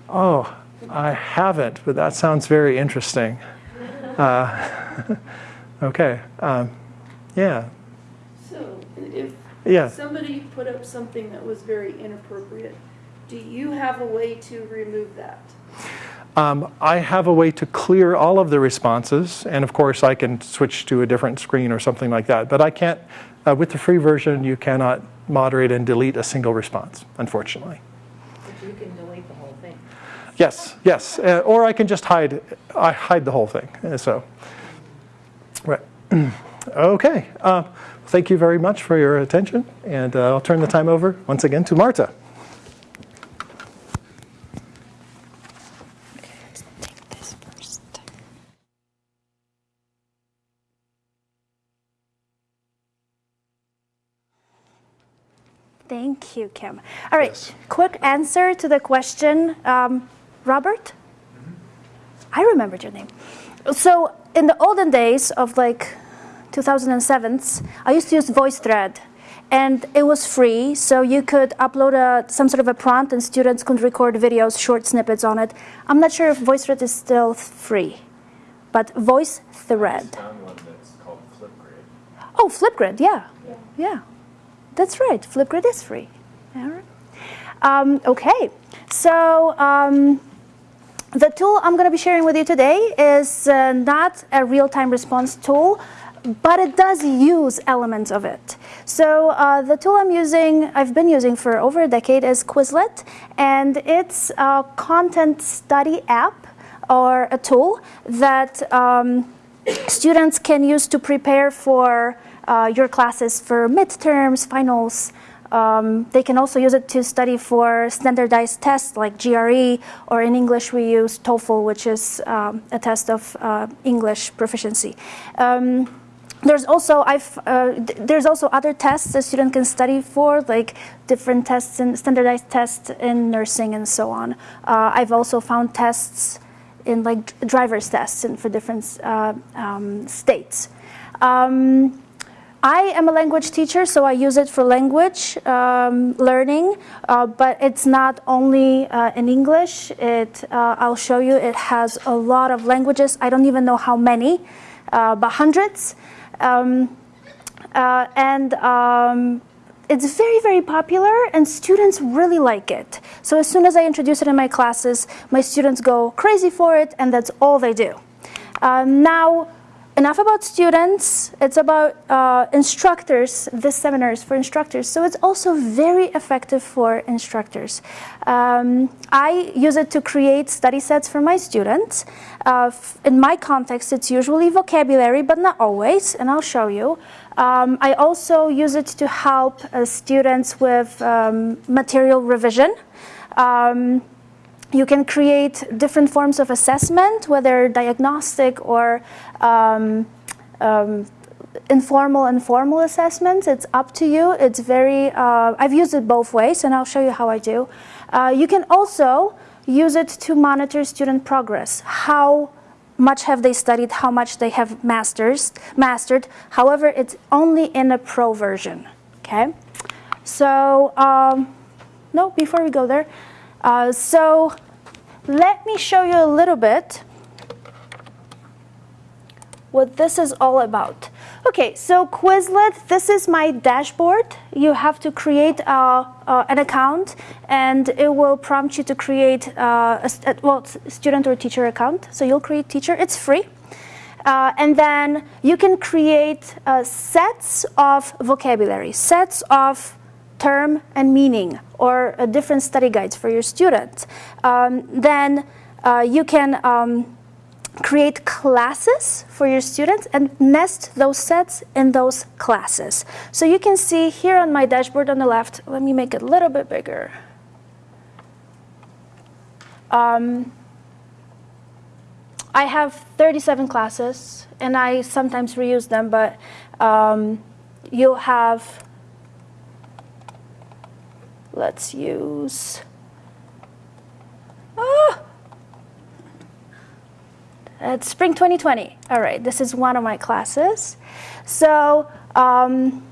Oh, I haven't, but that sounds very interesting. Uh, okay. Um, yeah. So if Yeah. somebody put up something that was very inappropriate, do you have a way to remove that? Um, I have a way to clear all of the responses, and of course, I can switch to a different screen or something like that. But I can't, uh, with the free version, you cannot moderate and delete a single response, unfortunately. But you can delete the whole thing. Yes, yes. Uh, or I can just hide, I hide the whole thing. Uh, So, right. okay. Uh, thank you very much for your attention, and uh, I'll turn the time over once again to Marta. Thank you, Kim. All right, quick answer to the question, um, Robert? I remembered your name. So, in the olden days of like 2007s, I used to use VoiceThread. And it was free, so you could upload a, some sort of a prompt and students could record videos, short snippets on it. I'm not sure if VoiceThread is still free, but VoiceThread. found one that's called Flipgrid. Oh, Flipgrid, yeah. Yeah. That's right. Flipgrid is free. All right. Um, okay. So um, the tool I'm going to be sharing with you today is uh, not a real-time response tool, but it does use elements of it. So uh, the tool I'm using, I've been using for over a decade, is Quizlet, and it's a content study app or a tool that um, students can use to prepare for uh, your classes for midterms, finals. Um, they can also use it to study for standardized tests like GRE, or in English we use TOEFL, which is um, a test of uh, English proficiency. Um, there's also I've uh, th- there's also other tests a student can study for, like different tests and standardized tests in nursing and so on. Uh, I've also found tests in like driver's tests and for different uh, um, states. Um, I am a language teacher, so I use it for language um, learning, uh, but it's not only uh, in English. It, uh, I'll show you, it has a lot of languages. I don't even know how many, uh, but hundreds. Um, uh, and um, it's very, very popular, and students really like it. So as soon as I introduce it in my classes, my students go crazy for it, and that's all they do. Um, now, enough about students. It's about uh, instructors. This seminar is for instructors, so it's also very effective for instructors. Um, I use it to create study sets for my students. Uh, in my context, it's usually vocabulary, but not always, and I'll show you. Um, I also use it to help uh, students with um, material revision. Um, you can create different forms of assessment, whether diagnostic or um, um, informal and formal assessments. It's up to you. It's very, uh, I've used it both ways, and I'll show you how I do. Uh, you can also use it to monitor student progress. How much have they studied, how much they have masters, mastered. However, it's only in a pro version, okay? So, um, no, before we go there, uh, so let me show you a little bit what this is all about. Okay, so Quizlet, this is my dashboard. You have to create uh, uh, an account and it will prompt you to create uh, a, a, well, student or teacher account. So you'll create teacher, it's free. Uh, and then you can create uh, sets of vocabulary, sets of term and meaning, or uh, different study guides for your students. Um, then you can um, create classes for your students and nest those sets in those classes. So you can see here on my dashboard on the left, let me make it a little bit bigger. Um, I have 37 classes and I sometimes reuse them, but um, you'll have, let's use, ah, it's spring 2020. All right, this is one of my classes. So um,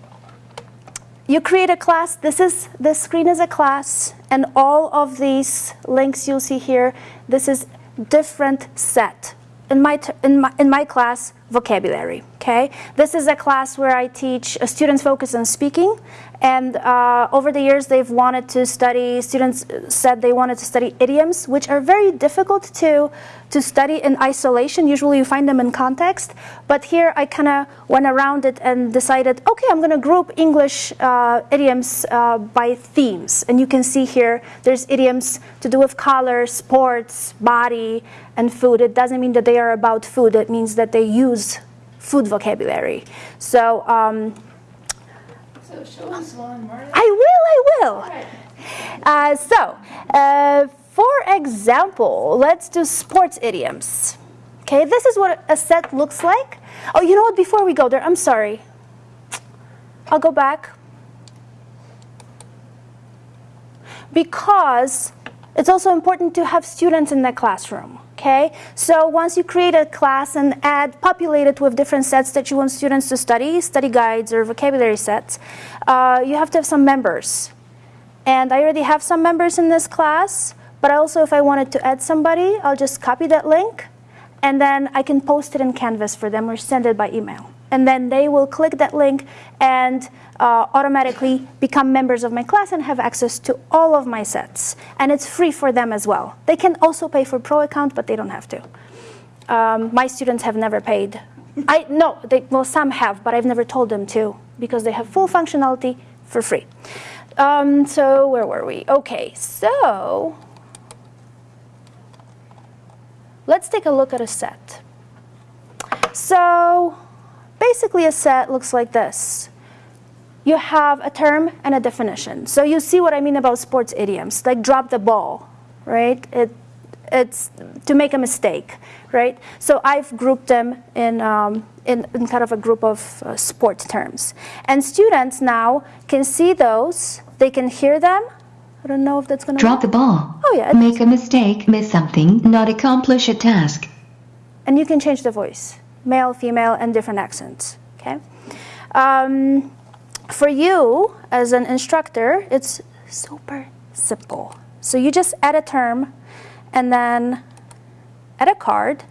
you create a class. This is this screen is a class, and all of these links you'll see here. This is different set. In my in my in my class, vocabulary. Okay, this is a class where I teach uh, students focus on speaking, and uh, over the years, they've wanted to study, students said they wanted to study idioms, which are very difficult to, to study in isolation. Usually you find them in context. But here I kind of went around it and decided, okay, I'm going to group English uh, idioms uh, by themes. And you can see here, there's idioms to do with color, sports, body, and food. It doesn't mean that they are about food. It means that they use food vocabulary. So um, so show us one, Marta. I will, I will. Uh, so, uh, for example, let's do sports idioms. Okay, this is what a set looks like. Oh, you know what? Before we go there, I'm sorry. I'll go back. Because it's also important to have students in the classroom. Okay, so once you create a class and add, populate it with different sets that you want students to study, study guides or vocabulary sets, uh, you have to have some members. And I already have some members in this class, but also if I wanted to add somebody, I'll just copy that link and then I can post it in Canvas for them or send it by email. And then they will click that link and uh, automatically become members of my class and have access to all of my sets. And it's free for them as well. They can also pay for pro account, but they don't have to. Um, my students have never paid. I no, they, well some have, but I've never told them to because they have full functionality for free. Um, so where were we? Okay, so let's take a look at a set. So basically a set looks like this you have a term and a definition. So you see what I mean about sports idioms, like drop the ball, right? It, it's to make a mistake, right? So I've grouped them in, um, in, in, kind of a group of uh, sport terms. And students now can see those, they can hear them. I don't know if that's going to Drop work. the ball. Oh, yeah. Make a mistake, miss something, not accomplish a task. And you can change the voice, male, female, and different accents, okay? Um, for you, as an instructor, it's super simple. So you just add a term and then add a card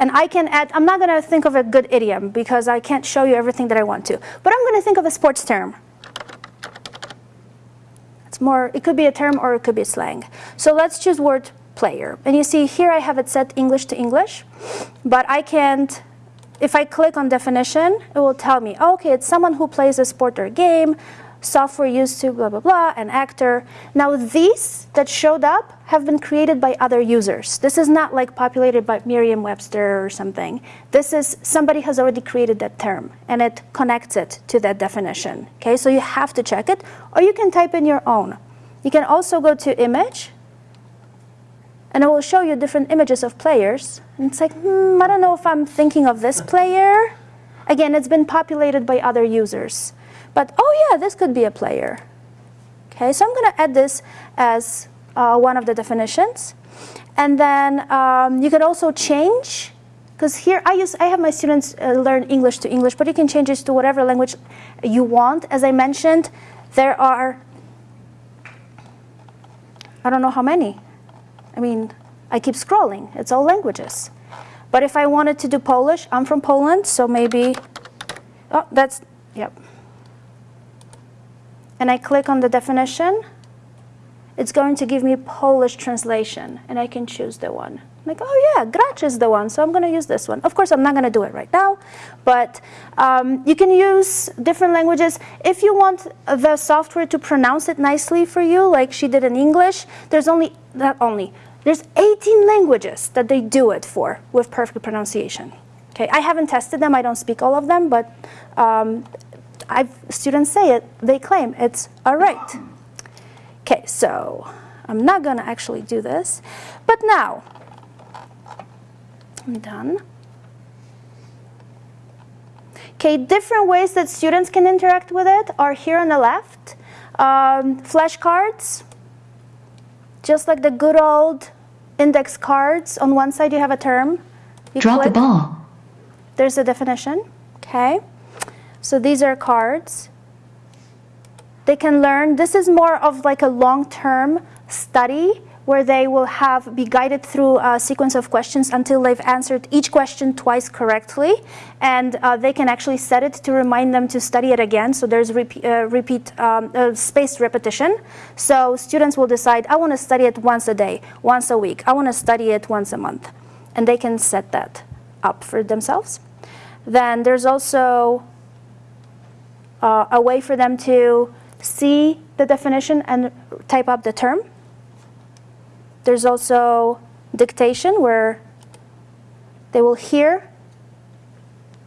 And I can add, I'm not going to think of a good idiom because I can't show you everything that I want to. But I'm going to think of a sports term. It's more, it could be a term or it could be slang. So let's choose word player. And you see here I have it set English to English. But I can't, if I click on definition, it will tell me, oh, okay, it's someone who plays a sport or game software used to blah, blah, blah, an actor. Now these that showed up have been created by other users. This is not like populated by Merriam-Webster or something. This is, somebody has already created that term and it connects it to that definition. Okay, so you have to check it or you can type in your own. You can also go to image and it will show you different images of players. And it's like, hmm, I don't know if I'm thinking of this player. Again, it's been populated by other users. But, oh yeah, this could be a player. Okay, so I'm going to add this as uh, one of the definitions. And then um, you can also change, because here I, use, I have my students uh, learn English to English, but you can change this to whatever language you want. As I mentioned, there are, I don't know how many. I mean, I keep scrolling. It's all languages. But if I wanted to do Polish, I'm from Poland, so maybe, oh, that's, yep and I click on the definition, it's going to give me Polish translation, and I can choose the one. I'm like, oh yeah, Gracz is the one, so I'm going to use this one. Of course, I'm not going to do it right now, but um, you can use different languages. If you want the software to pronounce it nicely for you, like she did in English, there's only, not only, there's 18 languages that they do it for with perfect pronunciation. Okay, I haven't tested them, I don't speak all of them, but um, I've, students say it, they claim it's all right. Okay, so I'm not going to actually do this. But now, I'm done. Okay, different ways that students can interact with it are here on the left. Um, flashcards, just like the good old index cards. On one side, you have a term. You Drop click. the ball. There's a definition. Okay. So these are cards. They can learn. This is more of like a long-term study where they will have be guided through a sequence of questions until they've answered each question twice correctly, and uh, they can actually set it to remind them to study it again. So there's repeat, uh, repeat um, uh, spaced repetition. So students will decide, I want to study it once a day, once a week. I want to study it once a month, and they can set that up for themselves. Then there's also uh, a way for them to see the definition and type up the term. There's also dictation where they will hear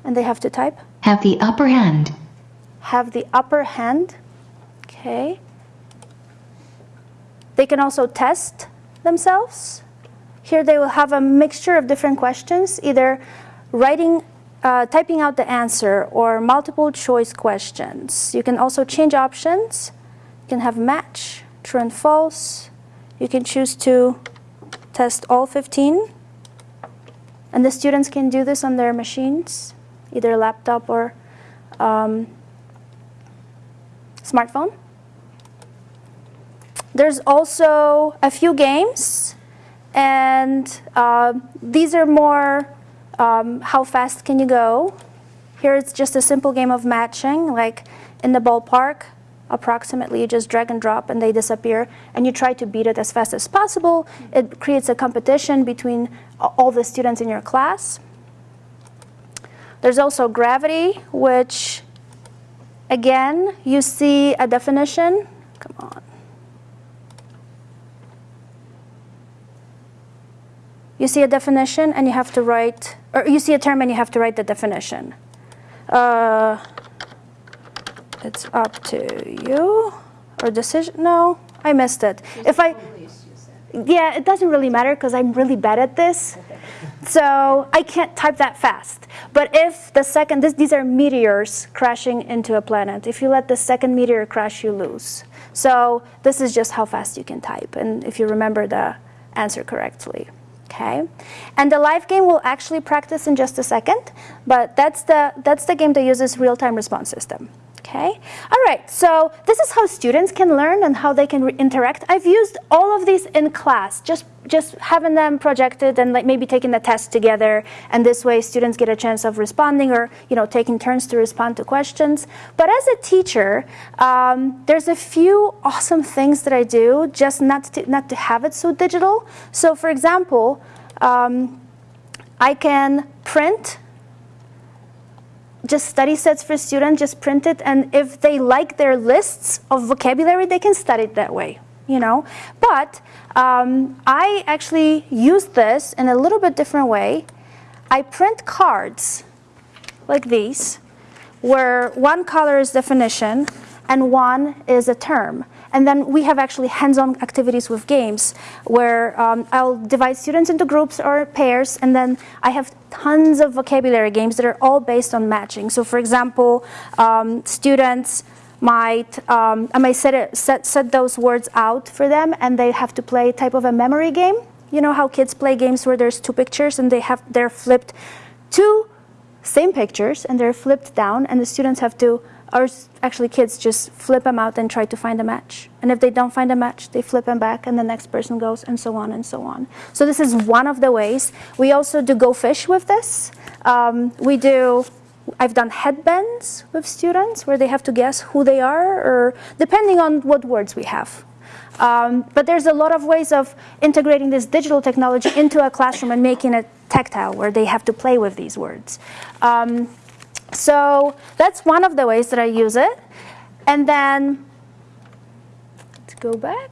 and they have to type. Have the upper hand. Have the upper hand. Okay. They can also test themselves. Here they will have a mixture of different questions, either writing uh, typing out the answer or multiple choice questions. You can also change options. You can have match, true and false. You can choose to test all 15. And the students can do this on their machines, either laptop or um, smartphone. There's also a few games, and uh, these are more um, how fast can you go? Here it's just a simple game of matching, like in the ballpark, approximately you just drag and drop and they disappear and you try to beat it as fast as possible. It creates a competition between all the students in your class. There's also gravity, which again, you see a definition. Come on. You see a definition and you have to write, or you see a term and you have to write the definition. Uh, it's up to you. Or decision, no, I missed it. If I, yeah, it doesn't really matter because I'm really bad at this. So I can't type that fast. But if the second, this, these are meteors crashing into a planet. If you let the second meteor crash, you lose. So this is just how fast you can type. And if you remember the answer correctly okay? And the live game will actually practice in just a second, but that's the, that's the game that uses real-time response system, Okay. All right. So this is how students can learn and how they can interact. I've used all of these in class, just just having them projected and like maybe taking the test together. And this way, students get a chance of responding or you know taking turns to respond to questions. But as a teacher, um, there's a few awesome things that I do just not to, not to have it so digital. So for example, um, I can print just study sets for students, just print it, and if they like their lists of vocabulary, they can study it that way, you know. But um, I actually use this in a little bit different way. I print cards like these, where one color is definition and one is a term. And then we have actually hands-on activities with games where um, I'll divide students into groups or pairs, and then I have tons of vocabulary games that are all based on matching. So for example, um, students might, um, I might set, set, set those words out for them, and they have to play type of a memory game. You know how kids play games where there's two pictures and they have, they're flipped two same pictures and they're flipped down and the students have to or actually kids just flip them out and try to find a match. And if they don't find a match, they flip them back and the next person goes and so on and so on. So this is one of the ways. We also do go fish with this. Um, we do, I've done headbands with students where they have to guess who they are or depending on what words we have. Um, but there's a lot of ways of integrating this digital technology into a classroom and making it tactile where they have to play with these words. Um, so that's one of the ways that I use it. And then, let's go back.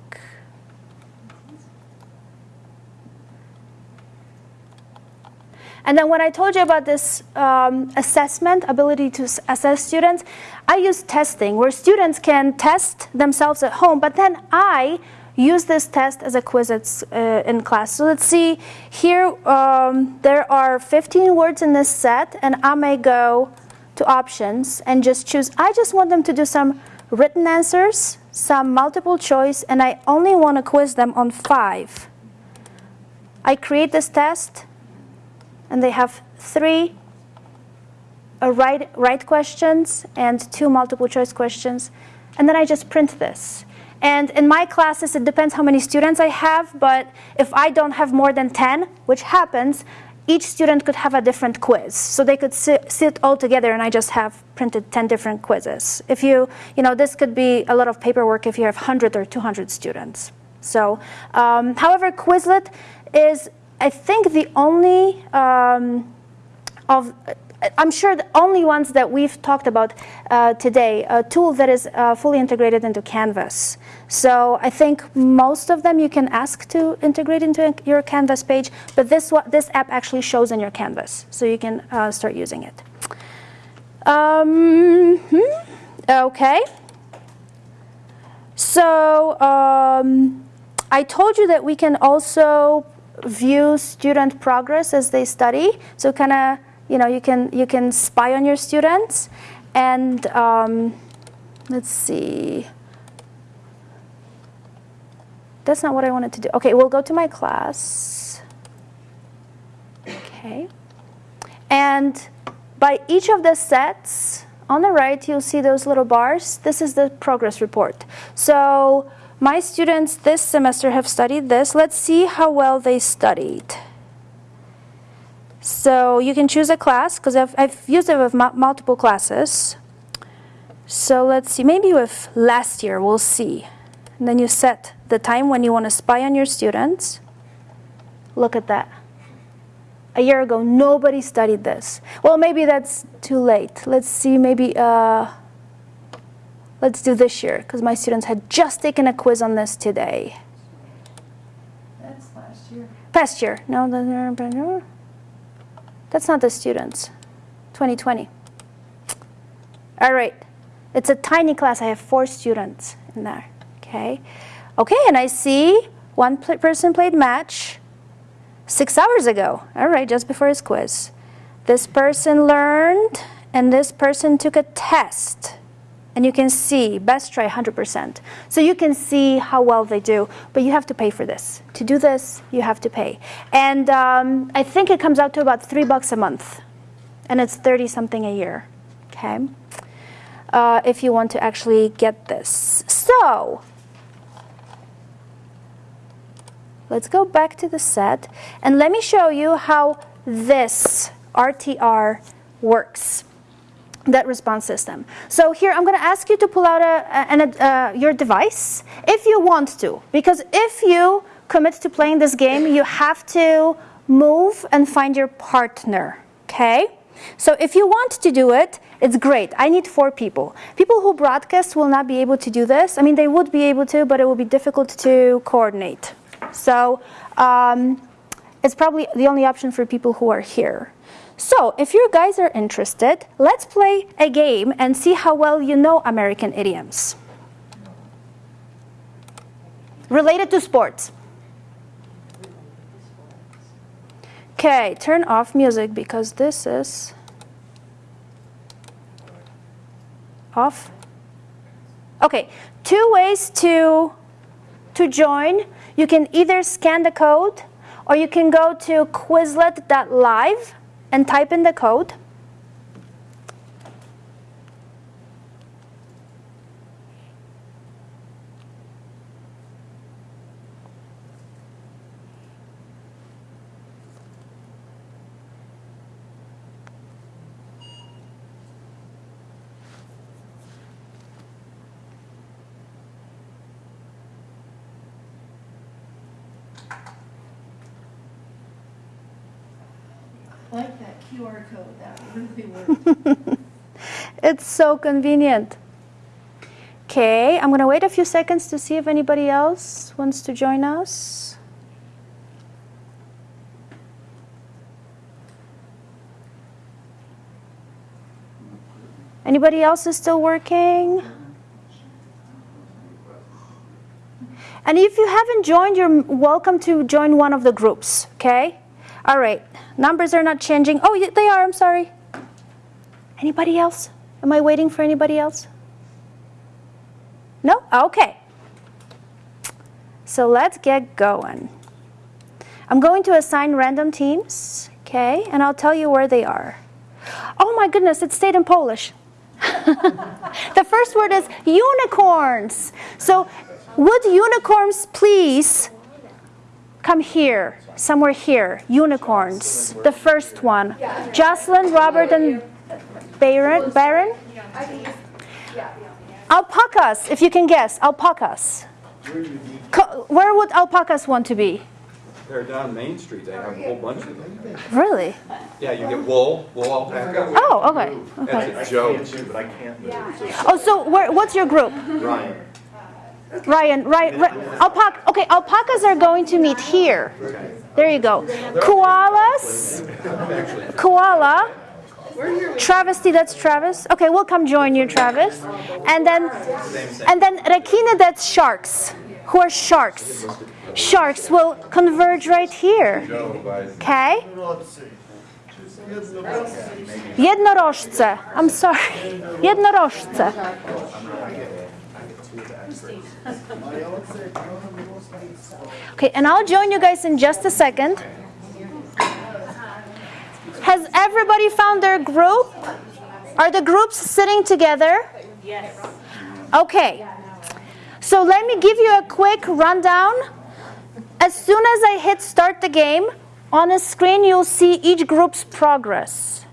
And then when I told you about this um, assessment, ability to assess students, I use testing where students can test themselves at home, but then I use this test as a quiz uh, in class. So let's see, here um, there are 15 words in this set, and I may go to options and just choose, I just want them to do some written answers, some multiple choice, and I only want to quiz them on five. I create this test, and they have three uh, right, right questions and two multiple choice questions, and then I just print this. And in my classes, it depends how many students I have, but if I don't have more than 10, which happens, each student could have a different quiz. So they could sit, sit, all together and I just have printed 10 different quizzes. If you, you know, this could be a lot of paperwork if you have 100 or 200 students. So, um, however, Quizlet is, I think, the only um, of I'm sure the only ones that we've talked about uh, today, a tool that is uh, fully integrated into Canvas. So I think most of them you can ask to integrate into your Canvas page, but this, this app actually shows in your Canvas, so you can uh, start using it. Um, hmm, okay. So um, I told you that we can also view student progress as they study. So kind of you know, you can, you can spy on your students. And um, let's see. That's not what I wanted to do. Okay, we'll go to my class. Okay. And by each of the sets, on the right, you'll see those little bars. This is the progress report. So my students this semester have studied this. Let's see how well they studied. So you can choose a class because I've, I've used it with multiple classes. So let's see, maybe with last year, we'll see. And then you set the time when you want to spy on your students. Look at that. A year ago, nobody studied this. Well, maybe that's too late. Let's see, maybe, uh, let's do this year because my students had just taken a quiz on this today. That's last year. Past year. No, that's not the students. 2020. All right. It's a tiny class. I have four students in there. Okay. Okay, and I see one person played match six hours ago. All right, just before his quiz. This person learned, and this person took a test and you can see best try 100%. So you can see how well they do, but you have to pay for this. To do this, you have to pay. And um, I think it comes out to about three bucks a month, and it's 30 something a year. Okay. uh, if you want to actually get this. So let's go back to the set and let me show you how this RTR works that response system. So here I'm going to ask you to pull out a, uh, your device if you want to, because if you commit to playing this game, you have to move and find your partner, okay? So if you want to do it, it's great. I need four people. People who broadcast will not be able to do this. I mean, they would be able to, but it will be difficult to coordinate. So um, it's probably the only option for people who are here. So if you guys are interested, let's play a game and see how well you know American idioms. Related to sports. Okay, turn off music because this is off. Okay, two ways to, to join. You can either scan the code or you can go to quizlet.live and type in the code. It's so convenient. Okay, I'm gonna wait a few seconds to see if anybody else wants to join us. Anybody else is still working? And if you haven't joined, you're welcome to join one of the groups, okay? All right, numbers are not changing. Oh, they are, I'm sorry. Anybody else? Am I waiting for anybody else? No? Okay. So let's get going. I'm going to assign random teams, okay, and I'll tell you where they are. Oh my goodness, it's stayed in Polish. the first word is unicorns. So would unicorns please come here, somewhere here, unicorns, the first one. Jocelyn, Robert, and Baron, Baron? Alpacas, if you can guess, alpacas. Co- Where would alpacas want to be? They're down Main Street, they have a whole bunch of them. Really? Yeah, you get wool, wool alpaca. Oh, okay. okay. That's a joke. but I can't move. Oh, so where, what's your group? Ryan. Ryan, right, right. Alpaca, okay, alpacas are going to meet here. There you go. Koalas, koala, travesty, that's Travis. Okay, we'll come join you, Travis. And then, and then rekina, that's sharks. Who are sharks? Sharks will converge right here. Okay? Jednorożce. I'm sorry. Jednorożce. Okay, and I'll join you guys in just a second. Has everybody found their group? Are the groups sitting together? Yes. Okay. So let me give you a quick rundown. As soon as I hit start the game, on a screen you'll see each group's progress.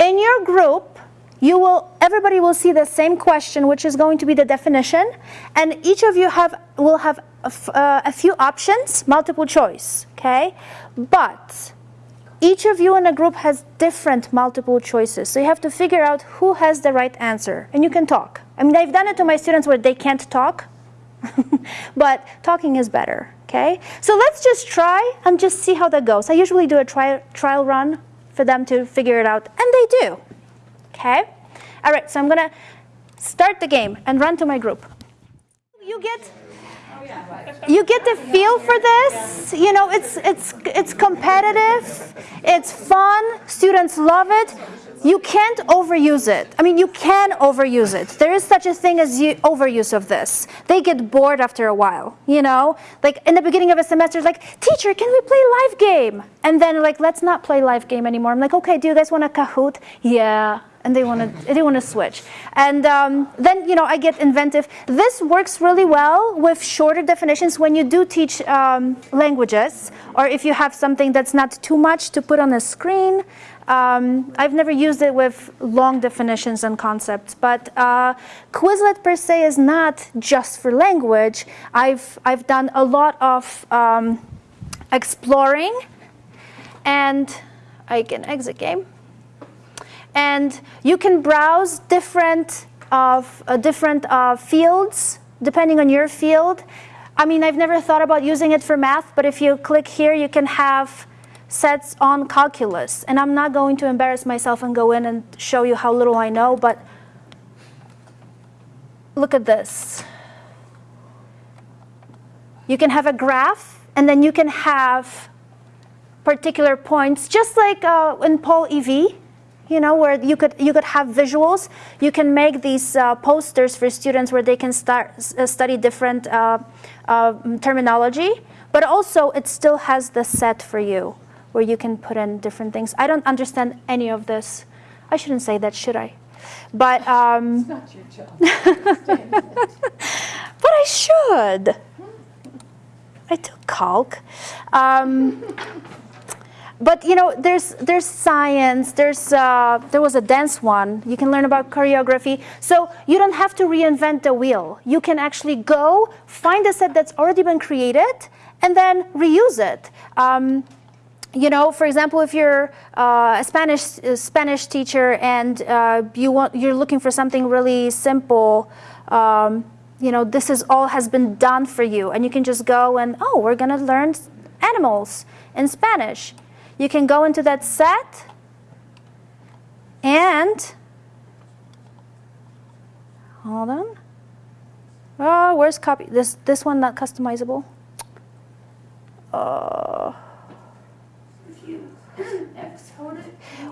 In your group, you will everybody will see the same question which is going to be the definition and each of you have will have a, uh, a few options, multiple choice, okay? But each of you in a group has different multiple choices. So you have to figure out who has the right answer and you can talk. I mean, I've done it to my students where they can't talk, but talking is better. Okay, so let's just try and just see how that goes. I usually do a trial trial run for them to figure it out, and they do. Okay, all right. So I'm gonna start the game and run to my group. You get you get the feel for this. You know, it's it's it's competitive. It's fun. Students love it. You can't overuse it. I mean, you can overuse it. There is such a thing as overuse of this. They get bored after a while, you know? Like in the beginning of a semester, it's like, teacher, can we play live game? And then like, let's not play live game anymore. I'm like, okay, do you guys want a Kahoot? Yeah. And they want to they want to switch. And um, then you know I get inventive. This works really well with shorter definitions when you do teach um, languages, or if you have something that's not too much to put on a screen. Um, I've never used it with long definitions and concepts, but uh, Quizlet per se is not just for language. I've I've done a lot of um, exploring, and I can exit game and you can browse different of uh, different uh, fields depending on your field. I mean, I've never thought about using it for math, but if you click here, you can have sets on calculus. And I'm not going to embarrass myself and go in and show you how little I know, but look at this. You can have a graph, and then you can have particular points, just like uh, in PollEv you know, where you could you could have visuals. You can make these uh, posters for students where they can start uh, study different uh, uh, terminology. But also, it still has the set for you, where you can put in different things. I don't understand any of this. I shouldn't say that, should I? But um, it's not your job. but I should. I took calc. Um, but you know, there's there's science. There's uh, there was a dance one. You can learn about choreography. So you don't have to reinvent the wheel. You can actually go find a set that's already been created and then reuse it. Um, you know, for example, if you're uh, a Spanish a Spanish teacher and uh, you want you're looking for something really simple. Um, you know, this is all has been done for you, and you can just go and oh, we're gonna learn animals in Spanish you can go into that set and hold on. Oh, where's copy? This this one not customizable. Uh,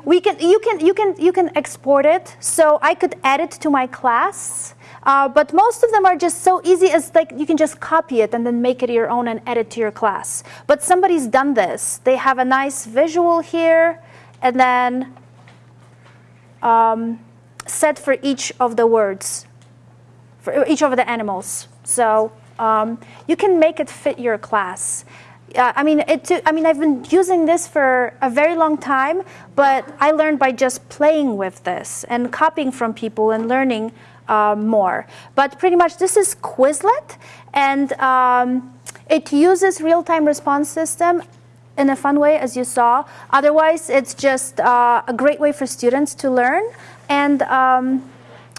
we can you can you can you can export it. So I could add it to my class. Uh, but most of them are just so easy as like you can just copy it and then make it your own and add it to your class. But somebody's done this. They have a nice visual here and then um, set for each of the words, for each of the animals. So um, you can make it fit your class. Uh, I mean, it. I mean, I've been using this for a very long time, but I learned by just playing with this and copying from people and learning uh, more. But pretty much this is Quizlet, and um, it uses real-time response system in a fun way, as you saw. Otherwise, it's just uh, a great way for students to learn and um,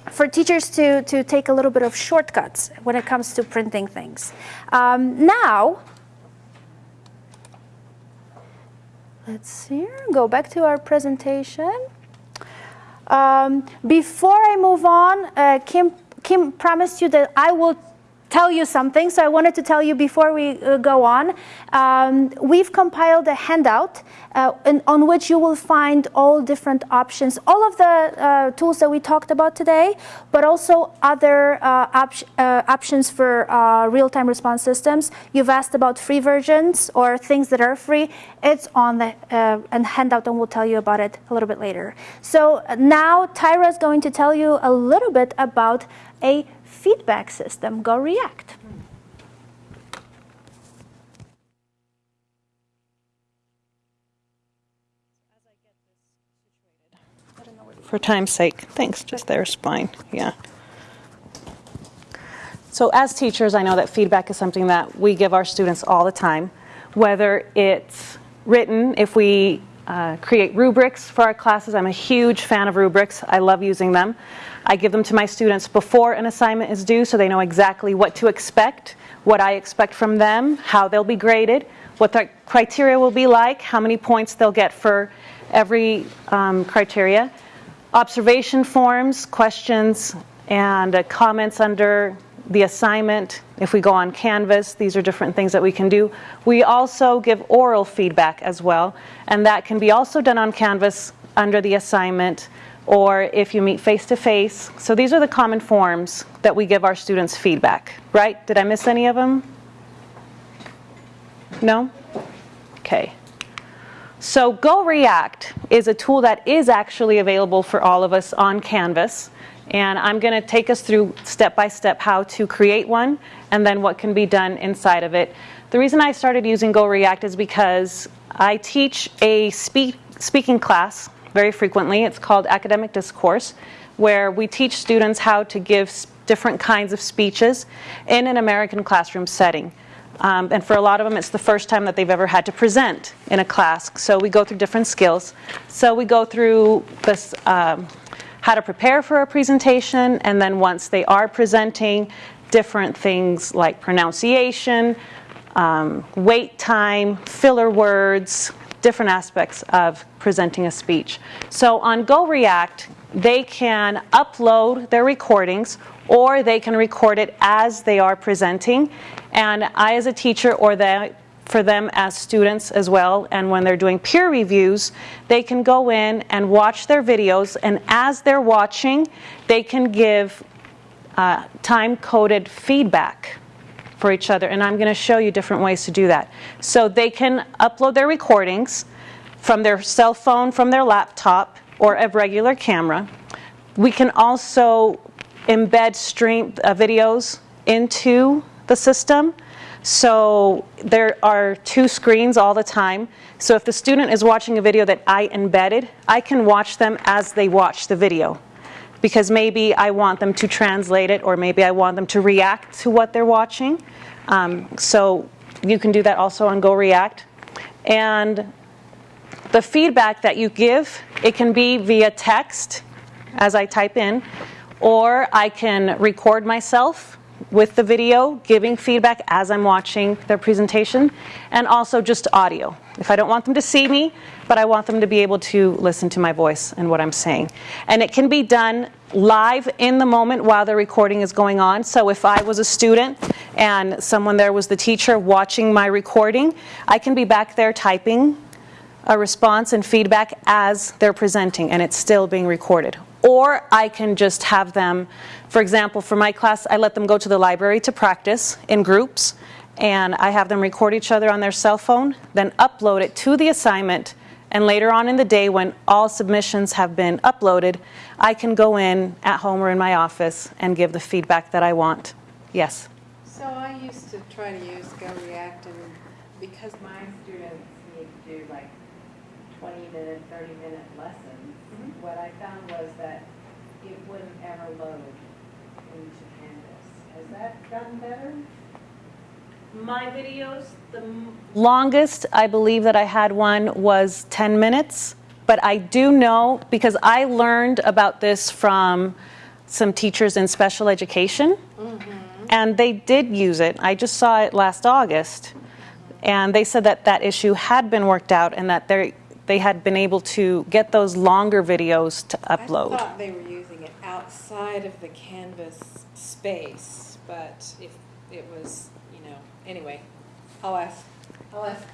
for teachers to, to take a little bit of shortcuts when it comes to printing things. Um, now, let's see, go back to our presentation. Um, before I move on, uh, Kim, Kim promised you that I will tell you something, so I wanted to tell you before we uh, go on. Um, we've compiled a handout uh, in, on which you will find all different options, all of the uh, tools that we talked about today, but also other uh, op uh, options for uh, real-time response systems. You've asked about free versions or things that are free. It's on the handout, and we'll tell you about it a little bit later. So now Tyra is going to tell you a little bit about a feedback system. Go React. for time's sake. Thanks, just there's fine, yeah. So as teachers, I know that feedback is something that we give our students all the time, whether it's written, if we uh, create rubrics for our classes. I'm a huge fan of rubrics. I love using them. I give them to my students before an assignment is due so they know exactly what to expect, what I expect from them, how they'll be graded, what the criteria will be like, how many points they'll get for every um, criteria observation forms, questions, and uh, comments under the assignment. If we go on Canvas, these are different things that we can do. We also give oral feedback as well, and that can be also done on Canvas under the assignment or if you meet face to face. So these are the common forms that we give our students feedback, right? Did I miss any of them? No? Okay. So Go React is a tool that is actually available for all of us on Canvas. And I'm going to take us through step by step how to create one and then what can be done inside of it. The reason I started using Go React is because I teach a speak, speaking class very frequently. It's called Academic Discourse, where we teach students how to give different kinds of speeches in an American classroom setting. Um, and for a lot of them, it's the first time that they've ever had to present in a class. So we go through different skills. So we go through this, um, how to prepare for a presentation, and then once they are presenting, different things like pronunciation, um, wait time, filler words, different aspects of presenting a speech. So on Go React, they can upload their recordings or they can record it as they are presenting. And I, as a teacher, or for them as students as well, and when they're doing peer reviews, they can go in and watch their videos, and as they're watching, they can give uh, time coded feedback for each other. And I'm going to show you different ways to do that. So they can upload their recordings from their cell phone, from their laptop, or a regular camera. We can also embed stream uh, videos into the system. So there are two screens all the time. So if the student is watching a video that I embedded, I can watch them as they watch the video. Because maybe I want them to translate it or maybe I want them to react to what they're watching. Um, so you can do that also on Go React. And the feedback that you give, it can be via text as I type in, or I can record myself with the video, giving feedback as I'm watching their presentation, and also just audio. If I don't want them to see me, but I want them to be able to listen to my voice and what I'm saying. And it can be done live in the moment while the recording is going on. So if I was a student and someone there was the teacher watching my recording, I can be back there typing a response and feedback as they're presenting and it's still being recorded. Or I can just have them, for example, for my class, I let them go to the library to practice in groups and I have them record each other on their cell phone, then upload it to the assignment and later on in the day when all submissions have been uploaded, I can go in at home or in my office and give the feedback that I want. Yes? So I used to try to use Go React and because my students need to do like 20 minute, 30 minute lessons, Mm-hmm. what I found was that it wouldn't ever load into Canvas. Has that gotten better? My videos, the longest I believe that I had one was 10 minutes. But I do know, because I learned about this from some teachers in special education, mm-hmm. and they did use it. I just saw it last August. And they said that that issue had been worked out and that they they had been able to get those longer videos to upload. I thought they were using it outside of the Canvas space, but if it was, anyway, I'll ask, I'll ask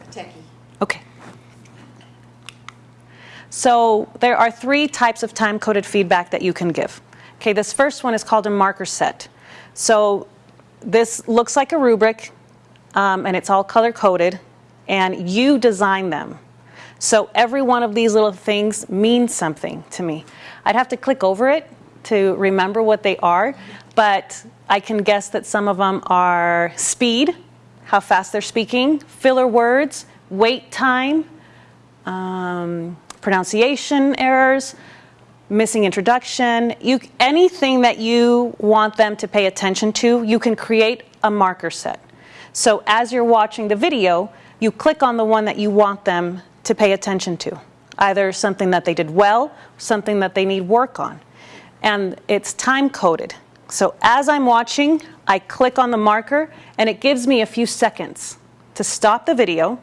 a techie. Okay. So there are three types of time-coded feedback that you can give. Okay, this first one is called a marker set. So this looks like a rubric, um, and it's all color-coded, and you design them. So every one of these little things means something to me. I'd have to click over it to remember what they are, but I can guess that some of them are speed, how fast they're speaking, filler words, wait time, um, pronunciation errors, missing introduction, you, anything that you want them to pay attention to, you can create a marker set. So as you're watching the video, you click on the one that you want them to pay attention to, either something that they did well, something that they need work on. And it's time coded. So as I'm watching, I click on the marker and it gives me a few seconds to stop the video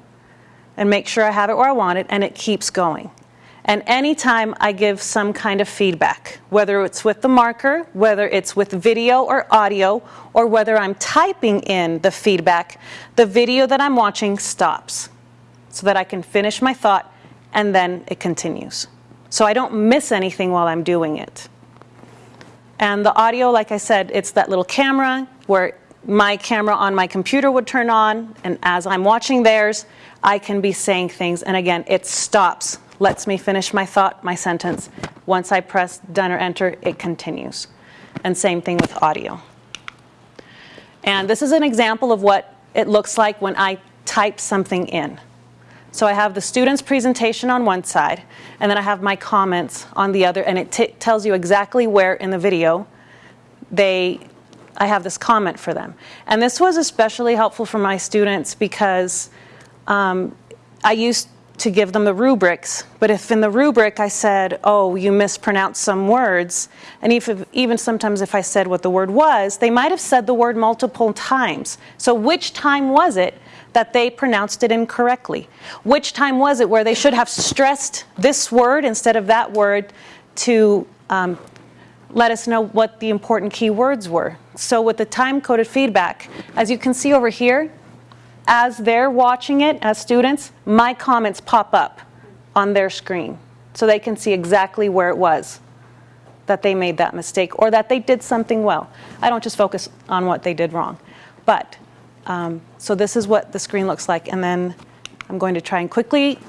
and make sure I have it where I want it and it keeps going. And anytime I give some kind of feedback, whether it's with the marker, whether it's with video or audio, or whether I'm typing in the feedback, the video that I'm watching stops so that I can finish my thought and then it continues. So I don't miss anything while I'm doing it. And the audio, like I said, it's that little camera where my camera on my computer would turn on, and as I'm watching theirs, I can be saying things. And again, it stops, lets me finish my thought, my sentence. Once I press done or enter, it continues. And same thing with audio. And this is an example of what it looks like when I type something in. So I have the student's presentation on one side, and then I have my comments on the other, and it tells you exactly where in the video they I have this comment for them. And this was especially helpful for my students because um, I used to give them the rubrics, but if in the rubric I said, oh, you mispronounced some words, and if, even sometimes if I said what the word was, they might have said the word multiple times. So which time was it that they pronounced it incorrectly? Which time was it where they should have stressed this word instead of that word to um, let us know what the important key words were? So with the time-coded feedback, as you can see over here, as they're watching it as students, my comments pop up on their screen so they can see exactly where it was that they made that mistake or that they did something well. I don't just focus on what they did wrong. But, um, so this is what the screen looks like. And then I'm going to try and quickly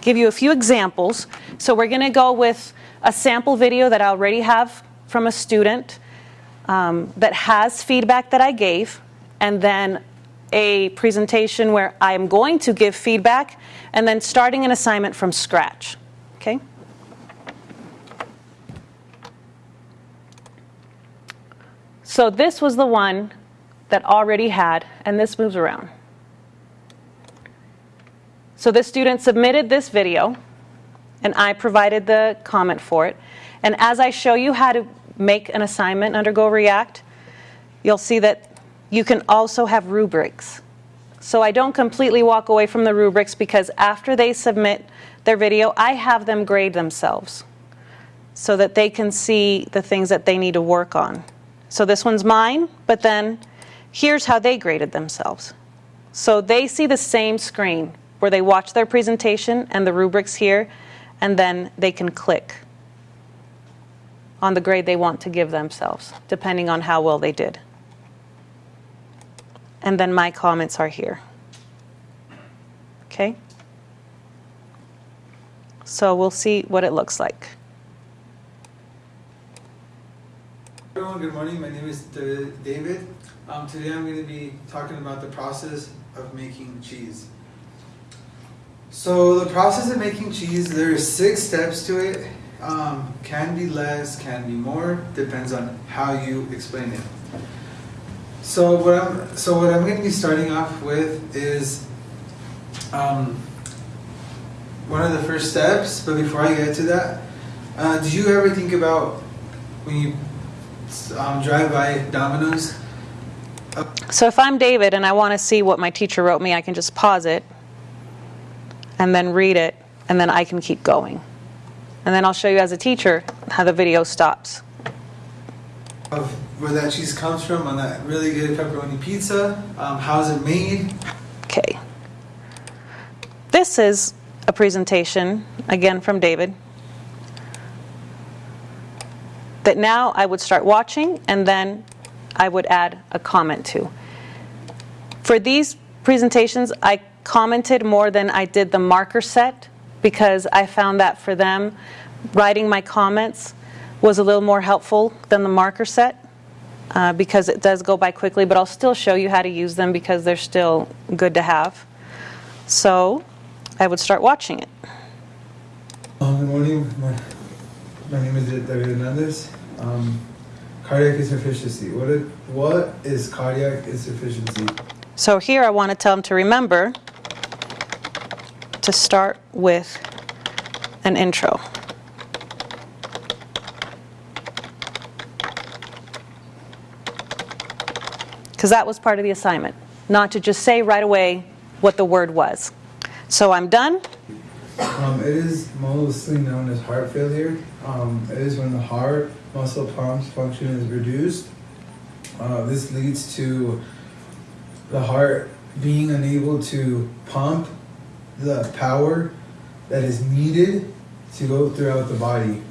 give you a few examples. So we're going to go with a sample video that I already have from a student um, that has feedback that I gave, and then a presentation where I'm going to give feedback and then starting an assignment from scratch. Okay? So this was the one that already had, and this moves around. So this student submitted this video, and I provided the comment for it. And as I show you how to make an assignment under Go React, you'll see that you can also have rubrics. So I don't completely walk away from the rubrics because after they submit their video, I have them grade themselves so that they can see the things that they need to work on. So this one's mine, but then here's how they graded themselves. So they see the same screen where they watch their presentation and the rubrics here, and then they can click on the grade they want to give themselves, depending on how well they did. And then my comments are here. Okay? So we'll see what it looks like. Everyone, good morning. My name is David. Um, today I'm going to be talking about the process of making cheese. So the process of making cheese, there are six steps to it. Um, can be less, can be more, depends on how you explain it. So what I'm so what I'm going to be starting off with is um, one of the first steps. But before I get to that, uh, did you ever think about when you um, drive by Domino's? So if I'm David and I want to see what my teacher wrote me, I can just pause it and then read it, and then I can keep going. And then I'll show you as a teacher how the video stops. Of where that cheese comes from on that really good pepperoni pizza. Um, how is it made? Okay. This is a presentation, again from David, that now I would start watching and then I would add a comment to. For these presentations, I commented more than I did the marker set because I found that for them, writing my comments was a little more helpful than the marker set uh, because it does go by quickly, but I'll still show you how to use them because they're still good to have. So I would start watching it. Um, good morning. My, my name is David Hernandez. Um, cardiac insufficiency. What, it, what is cardiac insufficiency? So here I want to tell them to remember to start with an intro. Because that was part of the assignment, not to just say right away what the word was. So I'm done. Um, it is mostly known as heart failure. Um, it is when the heart muscle pumps function is reduced. Uh, this leads to the heart being unable to pump the power that is needed to go throughout the body.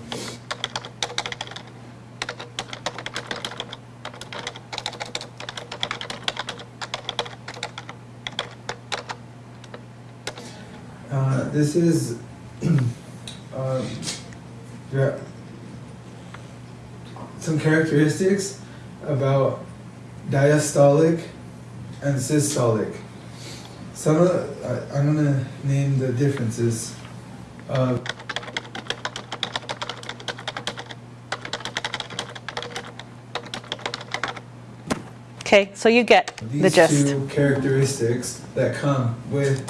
Uh, this is uh, yeah some characteristics about diastolic and systolic. Some of the, I, I'm gonna name the differences. Uh, Okay, so you get the gist. these gist. two characteristics that come with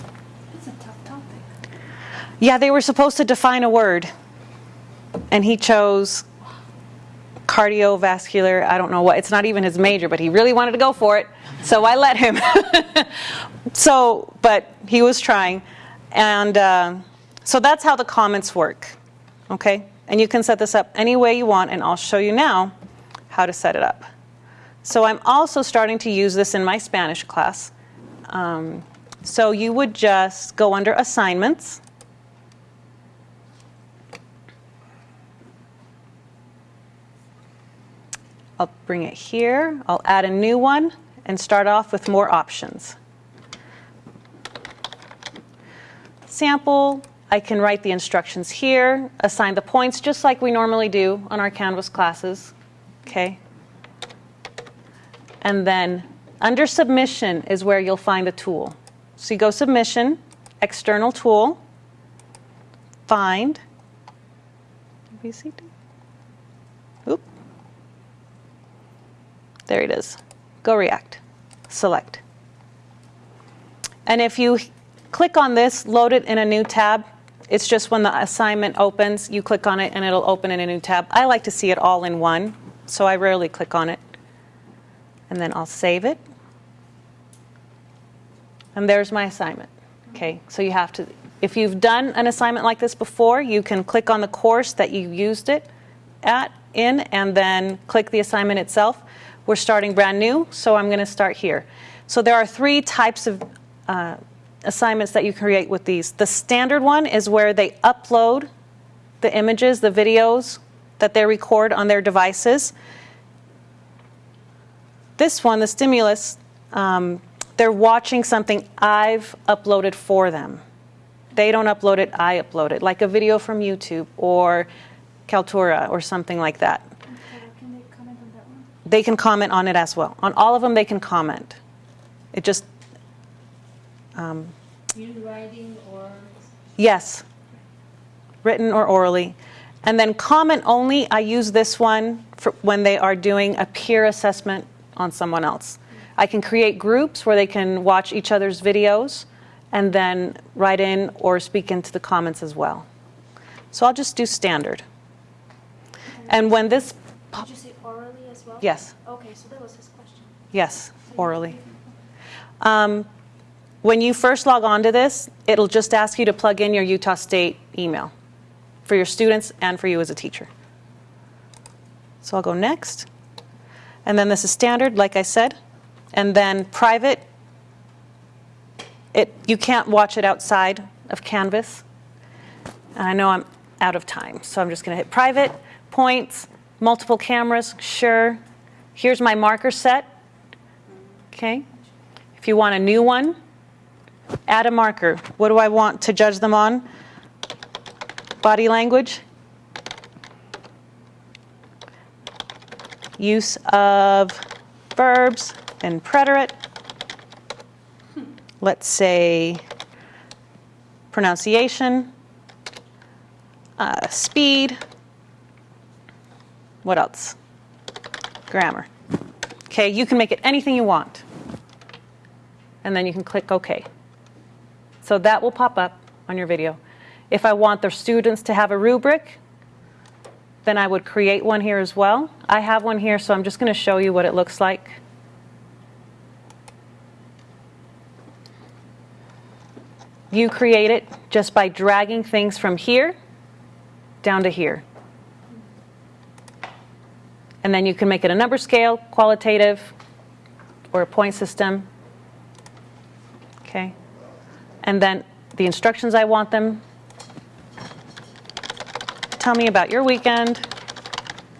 It's a tough topic. Yeah, they were supposed to define a word, and he chose cardiovascular. I don't know what. It's not even his major, but he really wanted to go for it, so I let him. so, but he was trying, and uh, so that's how the comments work. Okay, and you can set this up any way you want, and I'll show you now how to set it up. So I'm also starting to use this in my Spanish class. Um, so you would just go under assignments. I'll bring it here. I'll add a new one and start off with more options. Sample, I can write the instructions here, assign the points just like we normally do on our Canvas classes. Okay. And then under submission is where you'll find the tool. So you go submission, external tool, find, VCT. There it is. Go React. Select. And if you click on this, load it in a new tab. It's just when the assignment opens, you click on it and it'll open in a new tab. I like to see it all in one, so I rarely click on it. And then I'll save it. And there's my assignment. Okay, so you have to, if you've done an assignment like this before, you can click on the course that you used it at in and then click the assignment itself. We're starting brand new, so I'm going to start here. So there are three types of uh, assignments that you create with these. The standard one is where they upload the images, the videos that they record on their devices. This one, the stimulus, um, they're watching something I've uploaded for them. They don't upload it, I upload it, like a video from YouTube or Kaltura or something like that. Can they comment on that one? They can comment on it as well. On all of them, they can comment. It just, um, In writing or yes, written or orally. And then comment only, I use this one for when they are doing a peer assessment on someone else. I can create groups where they can watch each other's videos and then write in or speak into the comments as well. So I'll just do standard. And when this, Did you say well? Yes. Okay, so that was his question. yes, orally. Um, when you first log on to this, it'll just ask you to plug in your Utah State email for your students and for you as a teacher. So I'll go next. And then this is standard, like I said. And then private, it, you can't watch it outside of Canvas. And I know I'm out of time, so I'm just going to hit private, points, multiple cameras, sure. Here's my marker set. Okay. If you want a new one, add a marker. What do I want to judge them on? Body language. Use of verbs and preterite. Let's say pronunciation, uh, speed. What else? Grammar. Okay, you can make it anything you want. And then you can click OK. So that will pop up on your video. If I want the students to have a rubric, then I would create one here as well. I have one here, so I'm just going to show you what it looks like. You create it just by dragging things from here down to here. And then you can make it a number scale, qualitative, or a point system. Okay. And then the instructions I want them. Tell me about your weekend.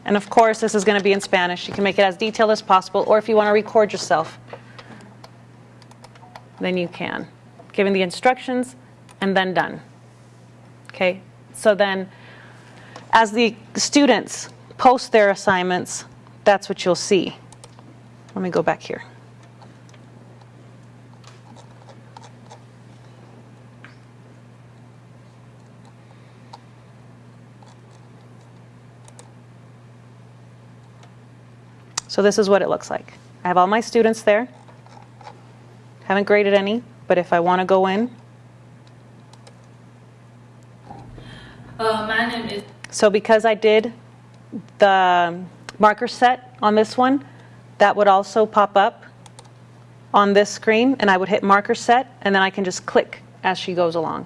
And of course, this is going to be in Spanish. You can make it as detailed as possible, or if you want to record yourself, then you can. Giving the instructions and then done. Okay, so then as the students post their assignments, that's what you'll see. Let me go back here. So this is what it looks like. I have all my students there. Haven't graded any, but if I want to go in, Uh, my name is. So because I did the marker set on this one, that would also pop up on this screen, and I would hit marker set, and then I can just click as she goes along.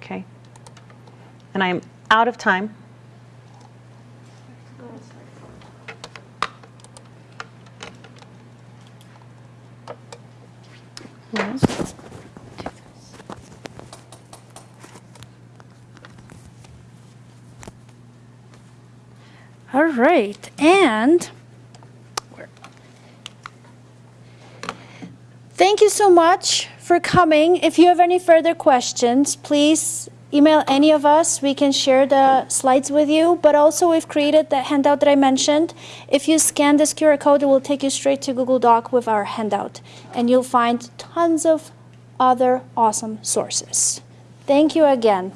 Okay? And I'm out of time. Yes. All right, and thank you so much for coming. If you have any further questions, please email any of us. We can share the slides with you. But also, we've created the handout that I mentioned. If you scan this QR code, it will take you straight to Google Doc with our handout, and you'll find tons of other awesome sources. Thank you again.